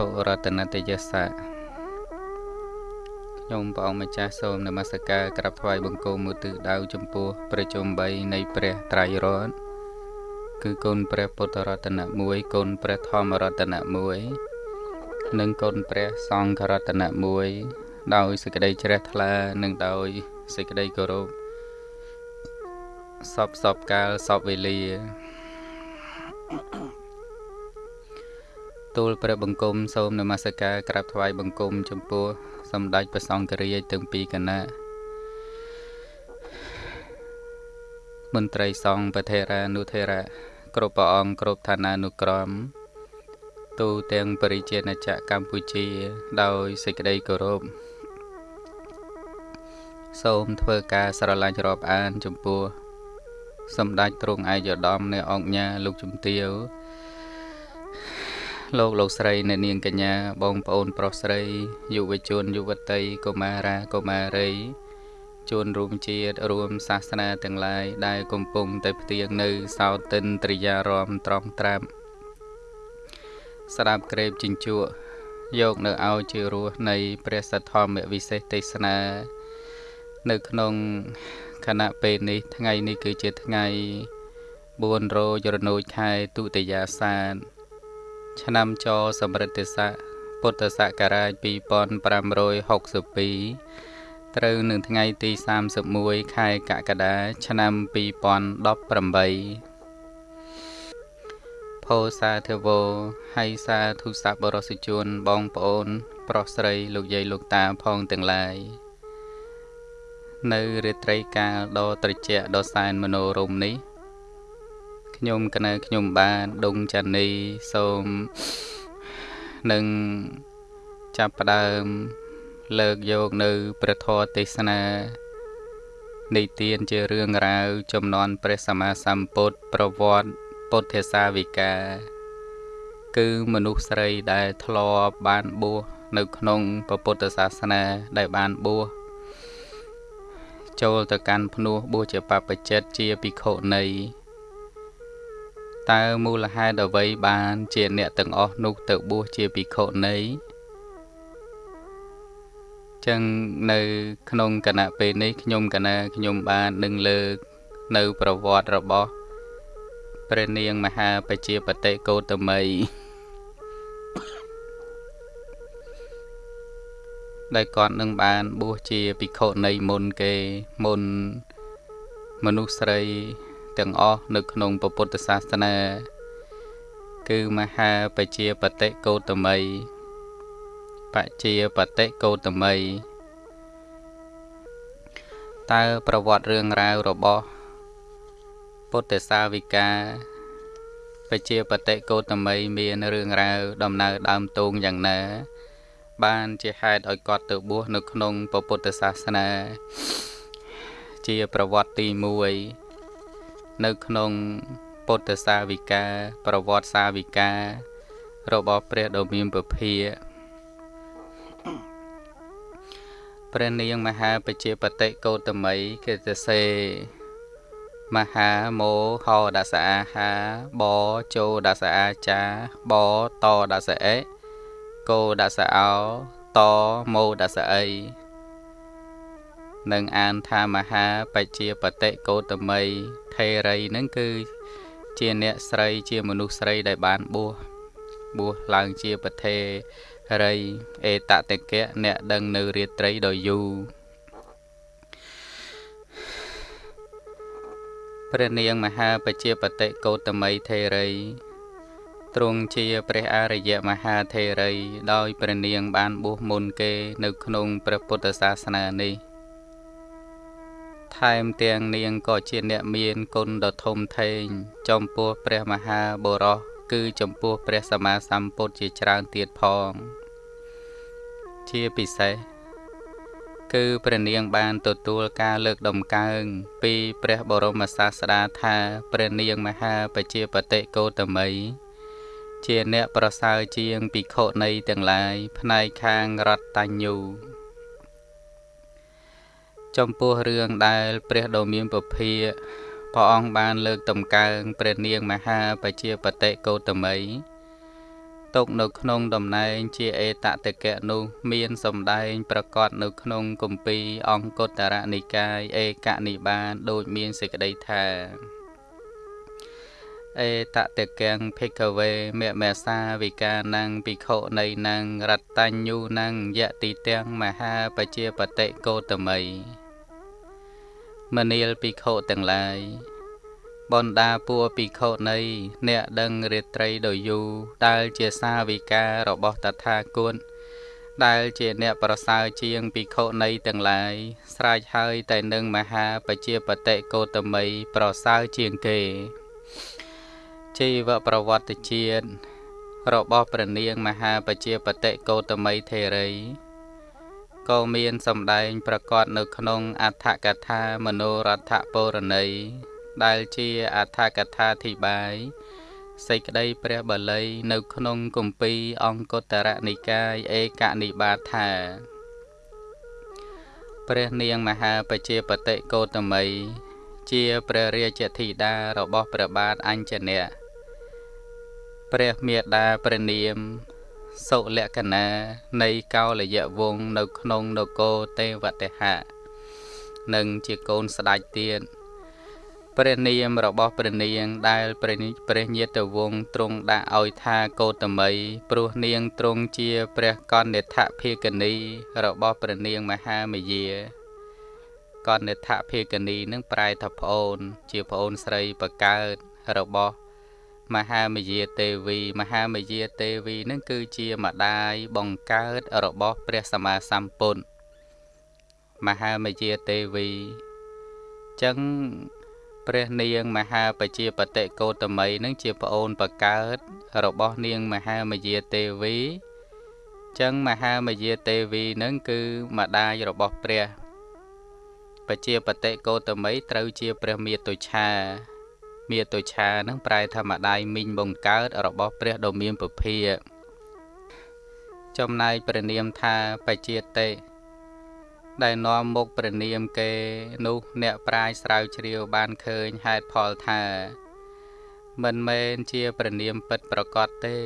ធរតនតយសៈខ្ញុំព្រះអង្គម្ចាស់សូមនមស្ការក្រាបថ្វាយបង្គំមុទិដៅចំពោះព្រះជុំ3នៃព្រះត្រៃរតន៍គឺគុណព្រះពុទ្ធរតនៈ1គុណព្រះធម្មរតនៈ1និងគុណព្រះសង្ឃរតនៈ1ដោយសេចក្តីជ្រះថ្លានិងដោយសេចក្តីគោរពសពសពកាលសពវេលា ទូលព្រះបង្គំសូមនមស្ការក្រាបថ្វាយបង្គំចំពោះសម្ដេចព្រះសង្ឃរាជទាំងពីរគណៈមន្ត្រីសង្ឃប្រធេរានុធេរៈគ្រប់ព្រះអង្គគ្រប់ឋានានុក្រមទូទាំងបរិជាណចក្រកម្ពុជា ដោយសេចក្តីគោរពសូមធ្វើការស្រឡាញ់រាប់អានចំពោះសម្ដេចទ្រង់ឯកឧត្តមនៃអង្គញាលោកជំទាវ លោកលោកស្រីអ្នកនាងកញ្ញាបងប្អូនប្រុសស្រីយុវជនយុវតីកុមារាកុមារីជួនរួមជាតិរួមសាសនាទាំងឡាយដែលកំពុងតែផ្ទៀងនៅសោតិនត្រិយារមត្រង់ត្រាប់ស្ដាប់ក្រេបជញ្ជក់យកនៅឲ្យជារសនៃព្រះសទ្ធម្មវិសេសទេសនា នៅក្នុងខណៈពេលនេះថ្ងៃនេះគឺជាថ្ងៃ4រោចរណូចខែទុតិយាសាន ឆ្នាំចសម្រិទ្ធស័កពុទ្ធសករាជ2562ត្រូវនឹងថ្ងៃទី31ខែកក្កដាឆ្នាំ2018ផោសាធវោហើយសាធុស័ព្ទបរិសុជនបងប្អូន ប្រុសស្រីលោកយាយលោកតាផងទាំងឡាយនៅរាត្រីកាលដ៏ត្រជាក់ដ៏សែនមនោរម្យនេះ ខ្ញុំកណើខ្ញុំបានដុងចានីសូមនឹងចាប់ផ្ដើម លើកយកនៅព្រះធម៌ទេសនានៃទានជារឿងរ៉ាវចំនួនព្រះសម្មាសម្ពុទ្ធប្រវត្តិពុទ្ធសាវិកាគឺមនុស្សស្រីដែលធ្លាប់បានបួសនៅក្នុងពុទ្ធសាសនាដែលបានបួសចូលទៅកាន់ភ្នោះបួសជាបព្វជិតជាភិក្ខុនី តើមូលហេតុអ្វីបានជាអ្នកទាំងអស់នោះទៅបួសជាភិក្ខុនីចឹងនៅក្នុងគណៈពេលនេះខ្ញុំកណាខ្ញុំបាននឹងលើកនៅប្រវត្តិរបស់ព្រះនាងមហាបជាបតិកោតមីដែលគាត់នឹងបានបួសជាភិក្ខុនីមុនគេមុនមនុស្សស្រី ទាំងអស់នៅក្នុងពុទ្ធសាសនា គឺមហាបជាបតិកោតមីបជាបតិកោតមីតើប្រវត្តិរឿងរ៉ាវរបស់ពុទ្ធសាវិកាបជាបតិកោតមីមានរឿងរ៉ាវដំណើរដើមតូងយ៉ាងណា បានជាហេតុឲ្យគាត់ទៅបួសនៅក្នុងពុទ្ធសាសនា ជាប្រវត្តិទី1 នៅក្នុងពុទ្ធសាវិកាប្រវត្តិសាវិការបស់ព្រះដ៏មានពភាព្រះនាងមហាបជាបតិកោតមីគេទៅសេមហាមោហោដសអាហាបជោដសអាចាបតដសអេកោដសអោតមោដសអីនឹងអានថាមហាបជាបតិកោតមី ថេរីនឹងគឺជាអ្នកស្រីជាមនុស្សស្រីដែលបានបួសបួសឡើងជាប្រធេរីអេតតកៈអ្នកដឹងនៅរាត្រីដ៏យូរព្រះនាងមហាបជាបតិកោតមីថេរីទ្រង់ជាព្រះអរិយមហាថេរី ដោយព្រះនាងបានបួសមុនគេ នៅក្នុងព្រះពុទ្ធសាសនានេះ ថែមទាំងនាងក៏ជាអ្នកមានគុណដ៏ធំធេងចំពោះព្រះមហាបរោះគឺចំពោះព្រះសម្មាសម្ពុទ្ធជាច្រើនទៀតផង ជាពិសេសគឺព្រះនាងបានទទួលការលើកដំកើងពីព្រះបរមសាស្តាថាព្រះនាងមហាបជាបតិកោតមី ជាអ្នកប្រសើរជាងភិក្ខុនីទាំងឡាយផ្នែកខាងរតញ្ញូ ចំពោះរឿងដែលព្រះដ៏មានពភាព្រះអង្គបានលើកតម្កើងព្រះនាងមហាបជាបតិកោតមីទុកនៅក្នុងតំណែងជាអេតតកៈនោះមានសម្ដែងប្រកាសនៅក្នុងគម្ពីរអង្គតរនិកាយឯកនិបានដូចមានសេចក្តីថាអេតតកੰភិក្ខវេមមេសាវិកានੰភិក្ខុនៃនੰរតញ្ញូនੰយតិទាំងមហាបជាបតិកោតមី មនាលភិក្ខុទាំងឡាយបណ្ដាពួកភិក្ខុនៃអ្នកដឹងរាត្រីដ៏យូរដែលជាសាវិការបស់តថាគតដែលជាអ្នកប្រសើរជាងភិក្ខុនៃទាំងឡាយស្រេចហើយតែនឹងមហាបជាបតិកោតមីប្រសើរជាងគេជីវប្រវត្តិជាតិរបស់ព្រះនាងមហាបជាបតិកោតមីធេរី ក៏មានសម្ដែងប្រកាសនៅក្នុងអដ្ឋកថាមនោរដ្ឋពរណីដែលជាអដ្ឋកថាធិបាយសេចក្តីព្រះបាលីនៅក្នុងគម្ពីរអង្គតរនិកាយឯកនិបាតថាព្រះនាងមហាបជាបតិកោតមីជាព្រះរាជធីតារបស់ព្រះបាទអញ្ជនៈព្រះមេដាព្រះនាម សុលក្ខណានៃកោលយៈវង្សនៅក្នុងនគរទេវតហៈនិងជាកូនស្ដេចទៀតព្រះនាមរបស់ព្រះនាងដែលព្រះព្រះញាតវង្សទ្រង់ដាក់ឲ្យថាកោតមីព្រោះនាងទ្រង់ជាព្រះកនិដ្ឋភិកនីរបស់ព្រះនាងមហាមយាកនិដ្ឋភិកនីនឹងប្រែថាប្អូន ជាប្អូនស្រីបកើតរបស់ មហាមយាទេវី មហាមយាទេវីនឹងគឺជាម្ដាយបង្កើតរបស់ព្រះសម្មាសម្ពុទ្ធមហាមយាទេវីចឹងព្រះនាងមហាបជាបតិកោតមីនឹងជាប្អូនបកើតរបស់នាងមហាមយាទេវីចឹងមហាមយាទេវីនឹងគឺម្ដាយរបស់ព្រះបជាបតិកោតមីត្រូវជាព្រះមាតុឆា មាតុឆានឹងប្រែថាម្ដាយមីងបង្កើតរបស់ព្រះដ៏មានពភាចំណែកព្រះនាមថាបជាតិដែលនាំមុខព្រះនាមគេនោះអ្នកប្រាជ្ញស្រាវជ្រាវបានឃើញហេតុផលថា មិនមែនជាព្រះនាមពិតប្រកបទេ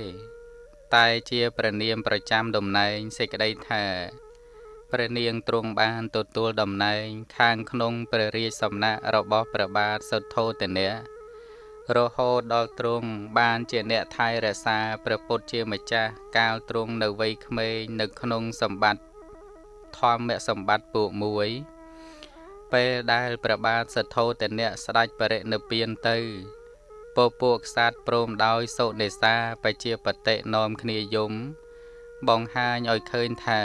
តែជាព្រះនាមប្រចាំតំណែងសេចក្តីថាព្រះនាងទ្រង់បានទទួលតំណែង ខាងក្នុងព្រះរាជសំណាក់របស់ព្រះបាទសុទ្ធោទនៈ រហូតដល់ទ្រង់បានជាអ្នកថែរក្សាព្រះពុទ្ធជាម្ចាស់កាលទ្រង់នៅវ័យក្មេងនៅក្នុងសម្បត្តិធម្មសម្បត្តិពួកមួយពេលដែលព្រះបាទសទ្ធោទនៈស្ដេចបរិនិព្វានទៅពពួកក្សត្រព្រមដោយសុនេសាបជាបតិនាំគ្នាយំ បង្ហាញឲ្យឃើញថា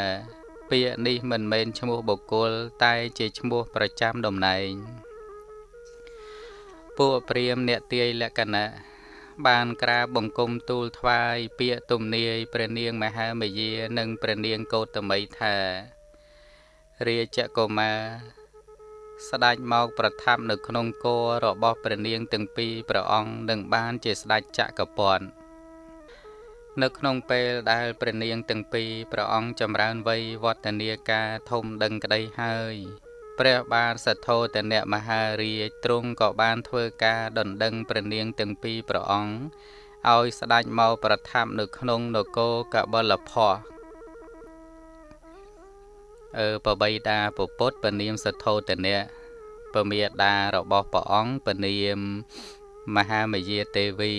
ពាក្យនេះមិនមែនឈ្មោះបុគ្គលតែជាឈ្មោះប្រចាំតំណែង ពួកព្រាមអ្នកទាយលក្ខណៈបានក្រាបបង្គំទូលថ្វាយពាក្យទំនាយព្រះនាងមហាមយា និងព្រះនាងកោតមីថារាជកុមារស្ដេចមកប្រថាប់នៅក្នុងគររបស់ព្រះនាងទាំងពីរព្រះអង្គនឹងបានជាស្ដេចចក្រពត្តិនៅក្នុងពេលដែលព្រះនាងទាំងពីរព្រះអង្គចម្រើនវ័យវឌ្ឍនាការធំដឹងក្តីហើយ ព្រះបាទសទ្ធោទនៈមហារាជទ្រង់ក៏បានធ្វើការដណ្ដឹងព្រះនាងទាំងពីរព្រះអង្គឲ្យស្ដេចមកប្រថាប់នៅក្នុងនគរកបលភ័ក្រអឺបបីតាពពុទ្ធពនាមសទ្ធោទនៈពមេដារបស់ព្រះអង្គពនាមមហាមយាទេវី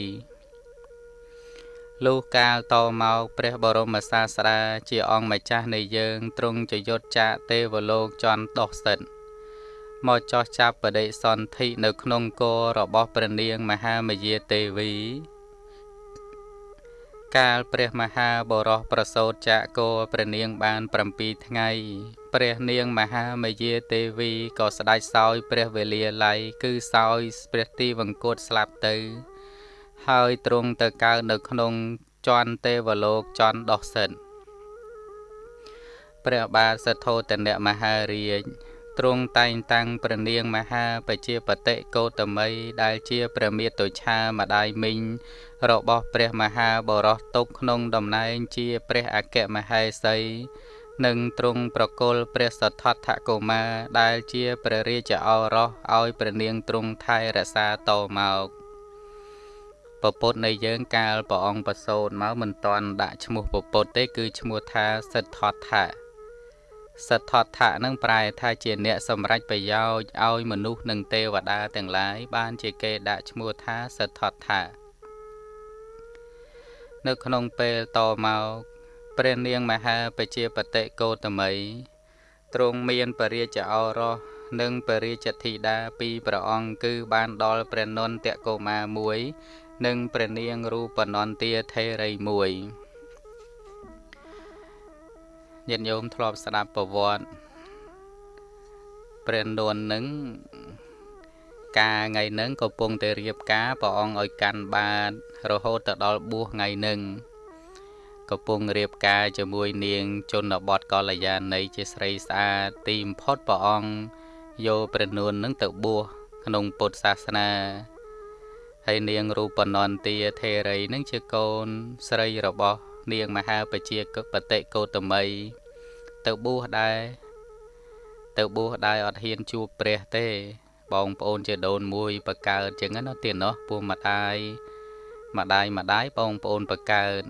លុះកាលតមកព្រះបរមសាស្តាជាអង្គម្ចាស់នៃយើងទ្រង់ចយុតចាកទេវលោកចន់ដោះសិទ្ធមកចោះចាប់បដិសន្ធិនៅក្នុងគររបស់ព្រះនាងមហាមយាទេវី កាលព្រះមហាបរោះប្រសូតចាកគោព្រះនាងបាន7ថ្ងៃ ព្រះនាងមហាមយាទេវីក៏ស្ដេចសោយព្រះវេលាល័យគឺសោយព្រះទីវង្គតស្លាប់ទៅ ហើយទ្រង់ទៅកើតនៅក្នុងជន់ទេវលោកជន់ដោះសិនព្រះបាទសទ្ធោទនៈមហារាជទ្រង់តែងតាំងព្រះនាងមហាបជាបតិកោតមីដែលជាព្រះមាតុឆាម្ដាយមីងរបស់ព្រះមហាបរោះទុកក្នុងតំណែងជាព្រះអគ្គមហេសីនិងទ្រង់ប្រគល់ព្រះសទ្ធត្ថកុមារដែលជាព្រះរាជឱរសឲ្យព្រះនាងទ្រង់ថែរក្សាតមក ពពុទ្ធនៃយើងកាលព្រះអង្គប្រសូតមកមិនតាន់ដាក់ឈ្មោះពពុទ្ធទេ គឺឈ្មោះថាសិទ្ធត្ថៈសិទ្ធត្ថៈនឹងប្រែថាជាអ្នកសម្រេចប្រយោជន៍ឲ្យមនុស្សនិងទេវតាទាំងឡាយបានជាគេដាក់ឈ្មោះថាសិទ្ធត្ថៈនៅក្នុងពេលតមកព្រះនាងមហាបជាបតិកោតមីទ្រង់មានបរិយាឱរសនិងបរិយធីតាពីរព្រះអង្គគឺបានដល់ព្រះនន្តកុមារមួយ និងព្រះនាងរូបនន្ទាថេរីមួយញាតិញោមធ្លាប់ស្ដាប់ប្រវត្តិព្រះនន្តនឹងការថ្ងៃនឹងកំពុងតែរៀបការព្រះអង្គឲ្យកាន់បាតរហូតទៅដល់បួសថ្ងៃនឹងកំពុងរៀបការជាមួយនាងជនបទកល្យាណីជាស្រីស្អាតទីបំផុតព្រះអង្គយកព្រះនួននឹងទៅបួសក្នុងពុទ្ធសាសនា ហើយនាងរូបនន្ទាធេរីនឹងជាកូនស្រីរបស់នាងមហាបជាបតិកោតមី ទៅបួសដែរទៅបួសដែរអត់ហ៊ានជួបព្រះទេ បងប្អូនជាដូនមួយបកើតចឹងណាទៀតណោះពោះម្ដាយម្ដាយម្ដាយបងប្អូនបកើត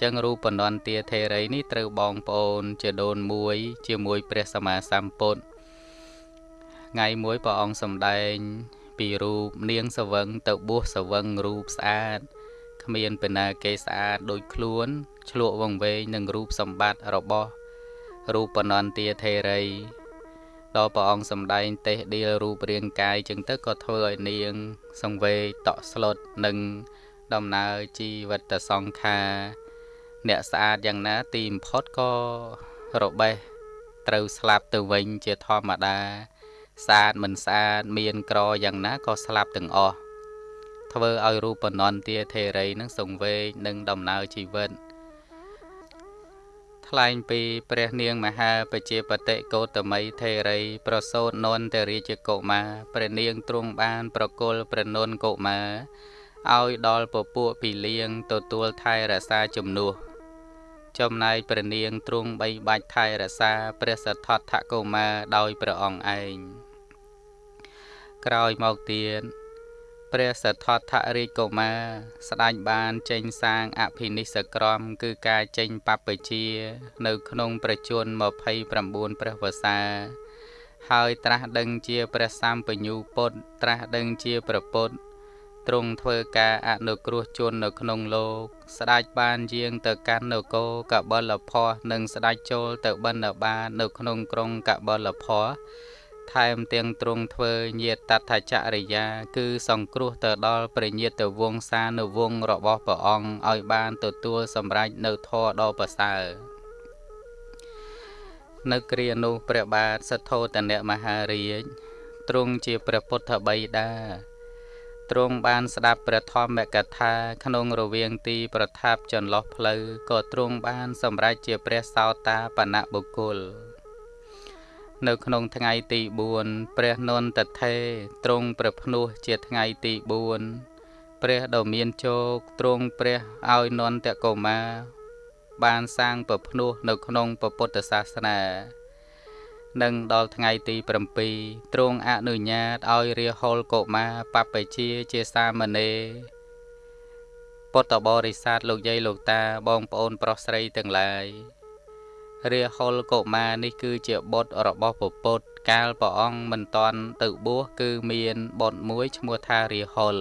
ចឹងរូបនន្ទាធេរីនេះត្រូវបងប្អូន ជាដូនមួយ ជាមួយព្រះសម្មាសម្ពុទ្ធថ្ងៃមួយព្រះអង្គសម្ដែង ពីរូបនាងសវឹងទៅបួសសវឹងរូបស្អាតគ្មានពេលណាគេស្អាតដូចខ្លួនឆ្លក់វងវែងនឹងរូបសម្បត្តិរបស់រូបនន្ទាធេរីដល់ព្រះអង្គសម្ដែងទេសដៀលរូបរាងកាយចឹងទៅក៏ធ្វើឲ្យនាង សង្វេតក់ស្លុតនិងដំណើរជីវិតសង្ខារអ្នកស្អាតយ៉ាងណាទីបំផុតក៏របេះត្រូវស្លាប់ទៅវិញជាធម្មតា ស្អាតមិនស្អាតមានក្រយ៉ាងណាក៏ស្លាប់ទាំងអស់ធ្វើឲ្យរូបនន្ទាធេរីនឹងសង្វេគនឹងដំណើរជីវិតថ្លែងពីព្រះនាងមហាបជាបតិកោតមីធេរី ប្រសូតនន្តរាជកុមារព្រះនាងទ្រង់បាន ប្រគល់ព្រះនន្តកុមារឲ្យដល់ពពួកពីលៀងទទួលថែរក្សាជំនួសចំណែកព្រះនាងទ្រង់បីបាច់ថែរក្សាព្រះសទ្ធត្ថកុមារដោយព្រះអង្គឯង ក្រោយមកទៀតព្រះសទ្ធត្ថរាជកុមារស្ដេចបានចេញសាងអភិនិស្សក្រម គឺការចេញបព្វជានៅក្នុងប្រជជន29ព្រះវស្សាហើយត្រាស់ដឹងជាព្រះសម្បញ្ញូពុទ្ធត្រាស់ដឹងជាព្រះពុទ្ធទ្រង់ធ្វើការអនុគ្រោះជននៅក្នុងលោក ស្ដេចបានយាងទៅកាន់នគរកបលភ័សនិងស្ដេចចូលទៅបណ្ឌបាតនៅក្នុងក្រុងកបលភ័ស ថែមទាំងទ្រង់ធ្វើញាតតថចរិយា គឺសង្គ្រោះទៅដល់ព្រះញាតវង្សានុវង្សរបស់ព្រះអង្គឲ្យបានទទួលសម្រេចនៅធម៌ដ៏ប្រសើរនៅគ្រានោះព្រះបាទសទ្ធោទនមហារាជទ្រង់ជាព្រះពុទ្ធបិតាទ្រង់បានស្ដាប់ព្រះធម្មកថា ក្នុងរវាងទីប្រថាប់ចន្លោះផ្លូវក៏ទ្រង់បានសម្រេចជាព្រះសោតាបណៈបុគ្គល នៅក្នុងថ្ងៃទី4ព្រះនន្តថេទ្រង់ព្រះភ្នោះជាថ្ងៃទី4ព្រះដ៏មានជោគទ្រង់ព្រះឲ្យនន្តកុមារបានសាងប្រភ្នោះនៅក្នុងពុទ្ធសាសនានិងដល់ថ្ងៃទី7ទ្រង់អនុញ្ញាតឲ្យរាហុលកុមារបព្វជាជាសាមណេរពុទ្ធបរិស័ទលោកយាយលោកតាបងប្អូនប្រុសស្រីទាំងឡាយ រាហុលកុមារនេះគឺជាបុត្ររបស់ពពុទ្ធកាលព្រះអង្គមិនតាន់ទៅបួសគឺមានបុត្រមួយឈ្មោះថារាហុល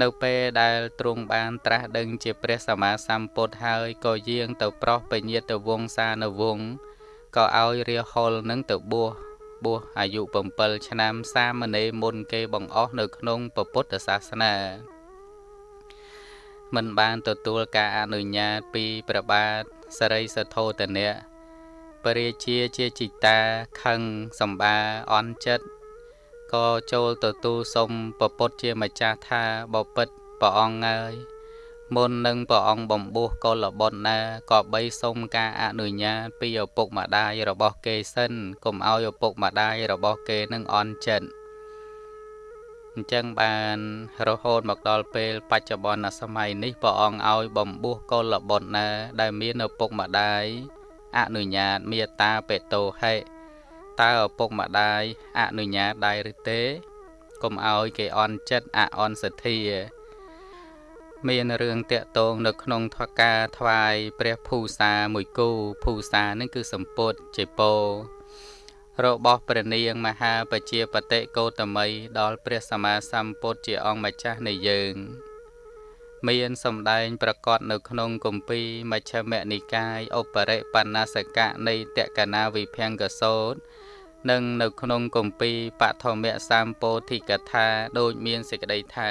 នៅពេលដែលទ្រង់បានត្រាស់ដឹងជាព្រះសម្មាសម្ពុទ្ធហើយក៏យាងទៅប្រោសពញាតវង្សានុវង្សក៏ឲ្យរាហុលនឹងទៅបួសបួសអាយុ7ឆ្នាំសាមណេរមុនគេបង្អស់នៅក្នុងពុទ្ធសាសនាមិនបានទទួលការអនុញ្ញាតពីព្រះបាទ សរិសធោទនៈពរាជាជាចិតាខឹងសម្បាអន់ចិត្តក៏ចូលទទួលសុំពពុទ្ធជាម្ចាស់ថាបពិតព្រះអង្គហើយ មុននឹងព្រះអង្គបំពោះកុលបុត្រណាក៏បីសុំការអនុញ្ញាតពីឪពុកម្ដាយរបស់គេសិនកុំឲ្យឪពុកម្ដាយរបស់គេនឹងអន់ចិត្ត អញ្ចឹងបានរហូតមកដល់ពេលបច្ចុប្បន្នសម័យនេះព្រះអង្គឲ្យបំពោះកុលបុត្រណា ដែលមានឪពុកម្ដាយអនុញ្ញាតមេត្តាបេតោហេតើឪពុកម្ដាយអនុញ្ញាតដែរឬទេកុំឲ្យគេអន់ចិត្តអអន់សទ្ធា មានរឿងតាក់ទងនៅក្នុងថការថ្វាយព្រះភូសាមួយគូភូសានឹងគឺសម្ពុតជាពោ របស់ព្រះនាងមហាបជាបតិកោតមីដល់ព្រះសម្មាសម្ពុទ្ធជាអង្គម្ចាស់នៃយើង មានសម្ដែងប្រកាសនៅក្នុងគម្ពីរមជ្ឈមនិកាយឧបរិបណ្ណាសកៈនៃតក្កណាវិភង្គសោតនិងនៅក្នុងគម្ពីរបឋមសម្ពោធិកថាដូចមានសេចក្តីថា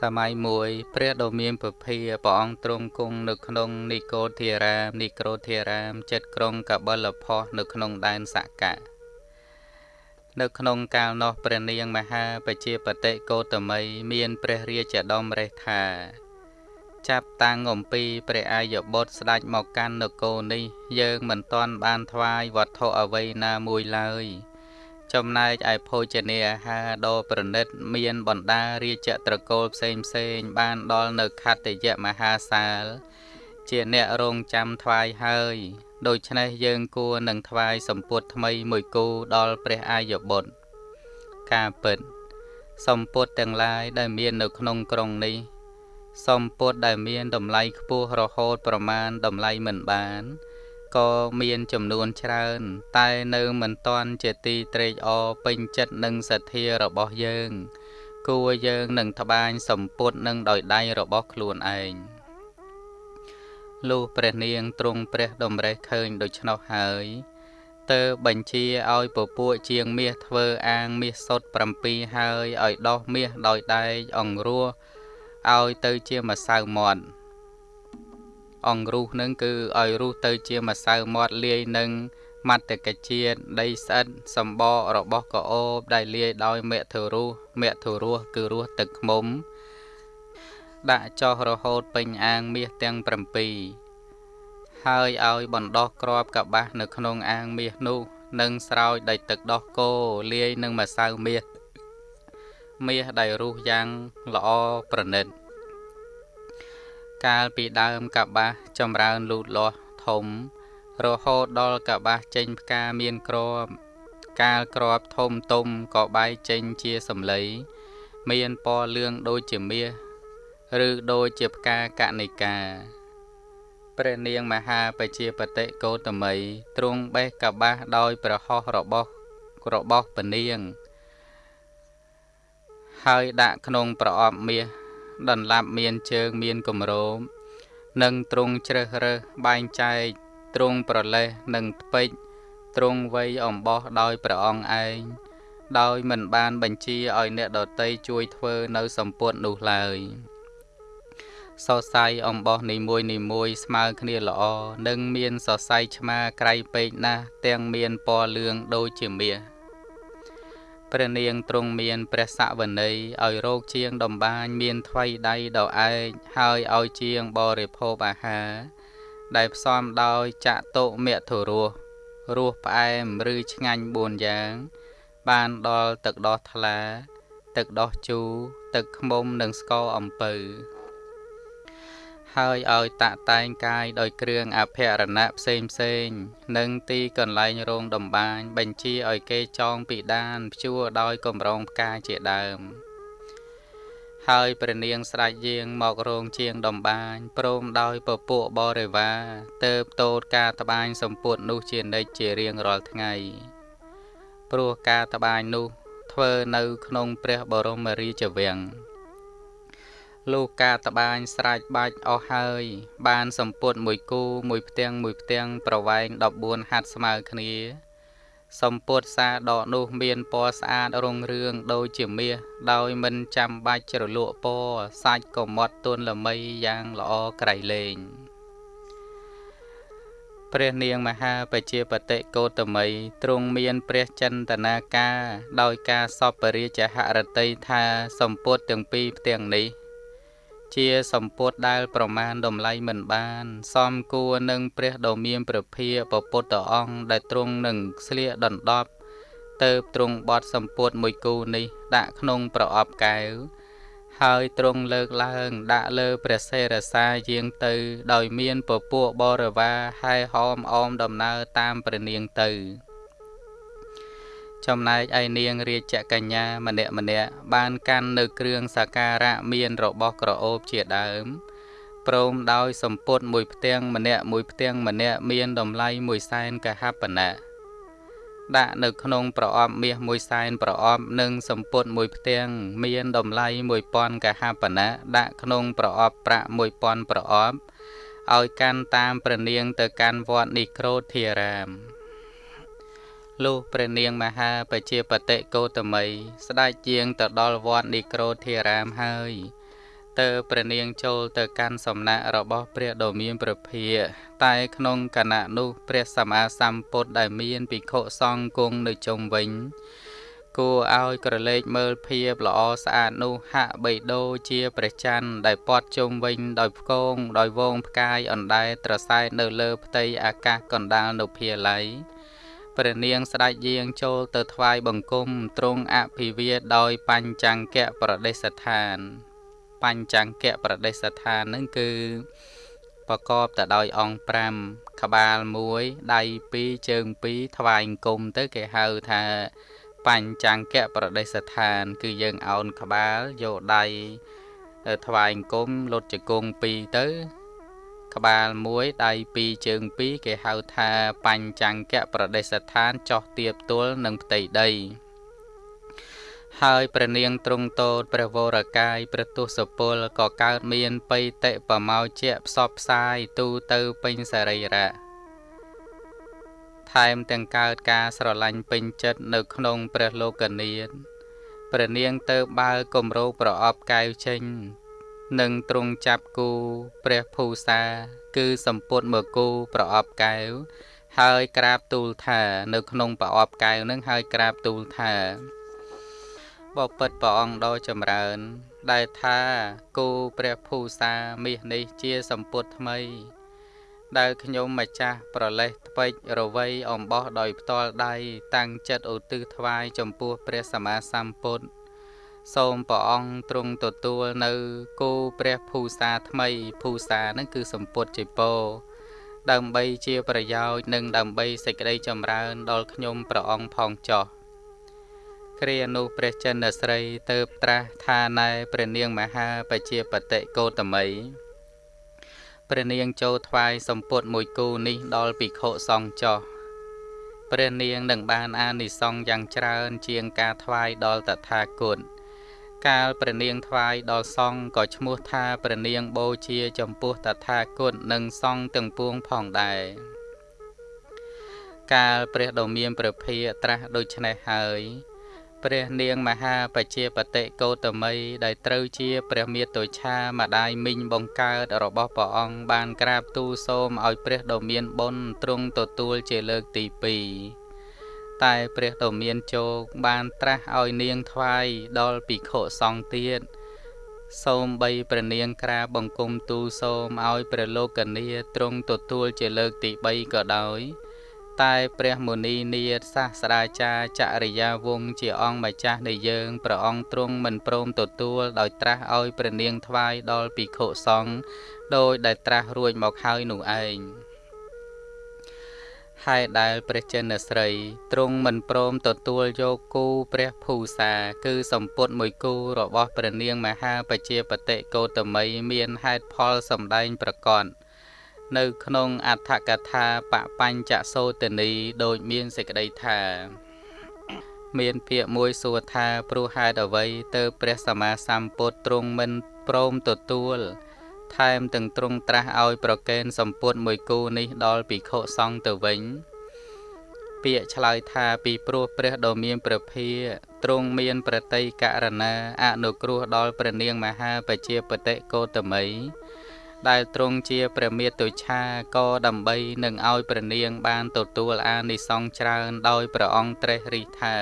សម័យមួយព្រះដ៏មានពភាព្រះអង្គទ្រង់គង់នៅក្នុងនិកោធារាមនិក្រូធារាមចិត្តក្រុងកបលផោះនៅក្នុងដែនសកៈនៅក្នុងកាលនោះព្រះនាងមហាបជាបតិកោតមីមានព្រះរាជដមរេះថាចាប់តាំងអំពីព្រះអាយបុត្រស្ដេចមកកាន់នគរនេះ យើងមិនទាន់បានថ្វាយវត្ថុអ្វីណាមួយឡើយ ចំណែកឯភោជនាអាហារដ៏ប្រណិត មានបណ្ដារាជត្រកូលផ្សេងផ្សេងបានដល់នៅខត្តយៈមហាសាល ជាអ្នករងចាំថ្វាយហើយដូច្នេះយើងគួរនឹងថ្វាយសម្ពុតថ្មីមួយគូដល់ព្រះអាយបុត្រការពិតសម្ពុតទាំងឡាយដែលមាននៅក្នុងក្រុងនេះសម្ពុតដែលមានតម្លៃខ្ពស់រហូតប្រមាណតម្លៃមិនបាន ក៏មានចំនួនច្រើន តែនៅមិនទាន់ជាទីត្រេកអរពេញចិត្តនឹងសទ្ធារបស់យើង គួរយើងនឹងត្បាញសម្ពុតនឹងដោយដៃរបស់ខ្លួនឯងលុះព្រះនាងទ្រង់ព្រះតម្រេះឃើញដូច្នោះហើយទើបបញ្ជាឲ្យពពួកជាងមាសធ្វើអាងមាសសុទ្ធ7ហើយឲ្យដោះមាសដោយដែកអង្រោះឲ្យទៅជាម្សៅមាត់ អង្រុះនឹងគឺឲ្យរុះទៅជាម្សៅមាត់លាយនឹងមត្តកជាតិដីស្អិតសម្បករបស់កោបដែលលាយដោយមេធុរសមេធុរសគឺរសទឹកខ្មុំ ដាក់ចោះរហូតពេញអាងមាសទាំង7ហើយឲ្យបណ្ដោះក្របកបាសនៅក្នុងអាងមាសនោះនឹងស្រោចដោយទឹកដោះគោលាយនឹងម្សៅមាសមាសដែលរុះយ៉ាងល្អប្រណិត កាលពីដើមកបាសចម្រើនលូតលាស់ធំ រហូតដល់កបាសចេញផ្កាមានក្របកាលក្របធំទុំក៏បែកចេញជាសំឡីមានពណ៌លឿងដូចជាមាសឬដូចជាផ្កាកណិកាព្រះនាងមហាបជាបតិកោតមីទ្រង់បេះកបាសដោយប្រហោះរបស់របស់ពនាង ហើយដាក់ក្នុងប្រអប់មាស ដន្លាប់មានជើងមានគម្រោមនិងទ្រង់ជ្រើសរើសបែងចែកទ្រង់ប្រលេះនិងថ្ពេចទ្រង់វៃអំបោះដោយព្រះអង្គឯងដោយមិនបានបញ្ជាឲ្យអ្នកដតីជួយធ្វើនៅសម្ពុតនោះឡើយសរសៃអំបោះនីមួយនីមួយស្មើគ្នាល្អនិងមានសរសៃឆ្មាក្រៃពេកណាស់ទាំងមានពណ៌លឿងដូចជាមាស ព្រះនាងទ្រង់មានព្រះសវន័យឲ្យរោគជាងដំបានមានថ្វីដៃដ៏ឯកហើយឲ្យជាងបរិភោគអាហារដែលផ្សំដោយចតុមធុរសរសផ្អែមឬឆ្ងាញ់4យ៉ាង បានដល់ទឹកដោះថ្លា ទឹកដោះជូរទឹកខ្មុំនិងស្ករអំពៅ ហើយឲ្យតាក់តែងកាយដោយគ្រឿងអភរណៈផ្សេងផ្សេង និងទីកន្លែងរោងដំបាន បញ្ជាឲ្យគេចងពីដានព្យួរដោយកម្រងផ្កាជាដើមហើយព្រះនាងស្រែកយាងមករោងជាងដំបានព្រមដោយពពួកបរិវារទៅបតូតការត្បាញសម្ពុតនោះជានិច្ចជារៀងរាល់ថ្ងៃព្រោះការត្បាញនោះធ្វើនៅក្នុងព្រះបរមរាជវាំង លុះការតបាញស្រេចបាច់អស់ហើយ បានសម្ពុតមួយគូមួយផ្ទាំងមួយផ្ទាំងប្រវែង14ហាត់ស្មើគ្នា សម្ពុតសាដកនោះមានពណ៌ស្អាតរុងរឿងដូចជាមាសដោយមិនចាំបាច់ជ្រលក់ពណ៌សាច់ក៏មាត់ទន់ល្មីយ៉ាងល្អក្រៃលែងព្រះនាងមហាបជាបតិកោតមីទ្រង់មានព្រះចិន្ទនាការដោយការសពរាជហរតីថាសម្ពុតទាំងពីរផ្ទាំងនេះ ជាសម្ពុតដែល ប្រមាណតម្លៃមិនបានសំគួរនឹងព្រះដ៏មានព្រះភិយពពុទ្ធអង្គដែលទ្រង់នឹងស្លៀកដណ្ដប់ទៅទ្រង់បត់សម្ពុតមួយគូនេះ ដាក់ក្នុងប្រអប់កែវហើយទ្រង់លើកឡើង ដាក់លើព្រះសេរសាយាងទៅ ដោយមានពពួកបរិវារហែហោមអមដំណើរតាមព្រះនាងទៅ ចំណែកឯនាងរាជកញ្ញាម្នាក់ម្នាក់បានកាន់នៅគ្រឿងសក្ការៈមានរបស់ក្រអូបជាដើមព្រមដោយសម្ពុតមួយផ្ទាំងម្នាក់មួយផ្ទាំងម្នាក់មានតម្លៃមួយសែនកហបណៈដាក់នៅក្នុងប្រអប់មាសមួយសែនប្រអប់និងសម្ពុតមួយផ្ទាំងមានតម្លៃ1000កហបណៈដាក់ក្នុងប្រអប់ប្រាក់1000ប្រអប់ឲ្យកាន់តាមព្រះនាងទៅកាន់វត្តនិក្រូធិរាម លុះព្រះនាងមហាបជាបតិកោតមីស្ដេចជាងទៅដល់វត្តនិក្រូធិរាមហើយតើព្រះនាងចូលទៅកាន់សំណាក់របស់ព្រះដ៏មានព្រះភិយតែក្នុងគណៈនោះព្រះសម្មាសម្ពុទ្ធដែលមានភិក្ខុសង្ឃគង់នៅជុំវិញគួរឲ្យក្រឡេកមើលភាពល្អស្អាតនោះហាក់បីដូចជាព្រះច័ន្ទដែលព័ទ្ធជុំវិញដោយផ្គងដោយវងផ្កាយអណ្ដែតត្រសែតនៅលើផ្ទៃអាកាសកណ្ដាលនៅភាល័យ ព្រះនាងស្ដេចយាងចូលទៅថ្វាយបង្គំទ្រង់អភិវាដោយបញ្ចង្គៈប្រដេសឋាន បញ្ចង្គៈប្រដេសឋាននឹងគឺប្រកបទៅដោយអង្គ5ក្បាល1ដៃ2ជើង2ថ្វាយអង្គមទៅគេហៅថាបញ្ចង្គៈប្រដេសឋាន គឺយើងអោនក្បាលយកដៃថ្វាយអង្គមលុតជង្គង់2ទៅ ក្បាល1ដៃ2ជើង2គេហៅថាបញ្ចង្គៈប្រដេសឋានចោះទៀបទល់នឹងផ្ទៃដីហើយព្រះនាងទ្រង់តោតព្រះវរកាយព្រះទុសពលក៏កើតមានបៃតិបមោជៈផ្សព្វផ្សាយទូទៅពេញសរីរៈថែមទាំងកើតការស្រឡាញ់ពេញចិត្តនៅក្នុងព្រះលោកនាថព្រះនាងទៅបើគម្រោប្រអប់កែវចេញ និងទ្រង់ចាប់គូព្រះភូសា គឺសម្ពុតមកគូប្រអប់កែវហើយក្រាបទូលថា នៅក្នុងប្រអប់កែវនឹងហើយក្រាបទូលថាបពិតព្រះអង្គដ៏ចម្រើន ដែលថាគូព្រះភូសាមាសនេះជាសម្ពុតថ្មី ដែលខ្ញុំម្ចាស់ប្រលេះថ្ពេចរវៃអំបោះដោយផ្ទាល់ដៃតាំងចិត្តឧទ្ទិសថ្វាយចំពោះព្រះសម្មាសម្ពុទ្ធ សូមព្រះអង្គទ្រង់ទទួលនៅគូព្រះភូសាថ្មីភូសានឹងគឺសម្ពុតជិពោដើម្បីជាប្រយោជន៍និងដើម្បីសេចក្តីចម្រើនដល់ខ្ញុំព្រះអង្គផងចោះគ្រានោះព្រះចិនស្រីទៅត្រាស់ថាណែព្រះនាងមហាបជាបតិកោតមីព្រះនាងចូលថ្វាយសម្ពុតមួយគូនេះដល់ភិក្ខុសង្ឃចោះព្រះនាងនឹងបានអានិសង្ឃយ៉ាងច្រើនជាងការថ្វាយដល់តថាគត កាលព្រះនាងថ្វាយដល់សង្ឃក៏ឈ្មោះថាព្រះនាងបូជាចំពោះតថាគតនិងសង្ឃទាំងពួងផងដែរកាលព្រះដ៏មានព្រះភិយត្រាស់ដូច្នេះហើយព្រះនាងមហាបជាបតិកោតមីដែលត្រូវជាព្រះមាតុច្ឆាម្ដាយមីងបង្កើតរបស់ព្រះអង្គបានក្រាបទូលសូមឲ្យព្រះដ៏មានបុណ្យទ្រង់ទទួលជាលើកទី2 តែព្រះដ៏មានជោគបានត្រាស់ឲ្យនាងថ្វាយដល់ភិក្ខុសង្ឃទៀតសូមបីព្រះនាងក្រាបបង្គំទូលសូមឲ្យព្រះលោកនីទ្រង់ទទួលជាលើកទី3ក៏ដោយតែព្រះមុនីនាថសាស្ត្រាចារ្យចរិយាវង្សជាអង្គម្ចាស់នៃយើងព្រះអង្គទ្រង់មិនព្រមទទួលដោយត្រាស់ឲ្យព្រះនាងថ្វាយដល់ភិក្ខុសង្ឃដោយដែលត្រាស់រួចមកហើយនោះឯង ហើយដែលព្រះចិនស្រីទ្រង់មិនព្រមទទួលយកគូព្រះភូសា គឺសម្ពុតមួយគូរបស់ព្រះនាងមហាបជាបតិកោតមីមានហេតុផលសម្ដែងប្រកបនៅក្នុងអដ្ឋកថាបបញ្ចសោតនីដូចមានសេចក្តីថាមានពាក្យមួយសួរថាព្រោះហេតុអ្វីទៅព្រះសម្មាសម្ពុទ្ធទ្រង់មិនព្រមទទួល ថែមទាំងទ្រង់ត្រាស់ឲ្យប្រកេនសម្ពុតមួយគូនេះដល់ភិក្ខុសង្ឃទៅវិញពាក្យឆ្លើយថាពីព្រោះព្រះដ៏មានព្រះភាទ្រង់មានប្រតិករណាអនុគ្រោះដល់ព្រះនាងមហាបជាបតិកោតមីដែលទ្រង់ជាព្រះមេតុច្ឆាក៏ដើម្បីនឹងឲ្យព្រះនាងបានទទួលអានិសង្សច្រើនដោយព្រះអង្គត្រេះរិះថា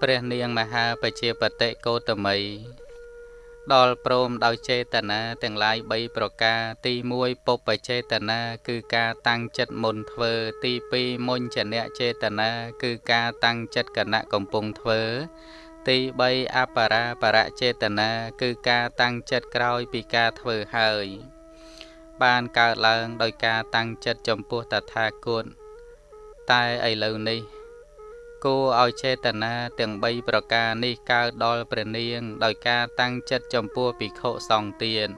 ព្រះនាងមហាបជាបតិកោតមី ដល់ព្រមដោយចេតនាទាំងឡាយ3ប្រការទី1ពុបចេតនាគឺការតាំងចិត្តមុនធ្វើ ទី2មុញ្ញនៈចេតនាគឺការតាំងចិត្តគណៈកំពុងធ្វើទី3អបរាបរចេតនាគឺការតាំងចិត្តក្រោយពីការធ្វើហើយ បានកើតឡើងដោយការតាំងចិត្តចំពោះតថាគតតែឥឡូវនេះ គួរឲ្យចេតនាទាំង3ប្រការនេះកើតដល់ព្រះនាង ដោយការតាំងចិត្តចំពោះភិក្ខុសង្ឃទៀត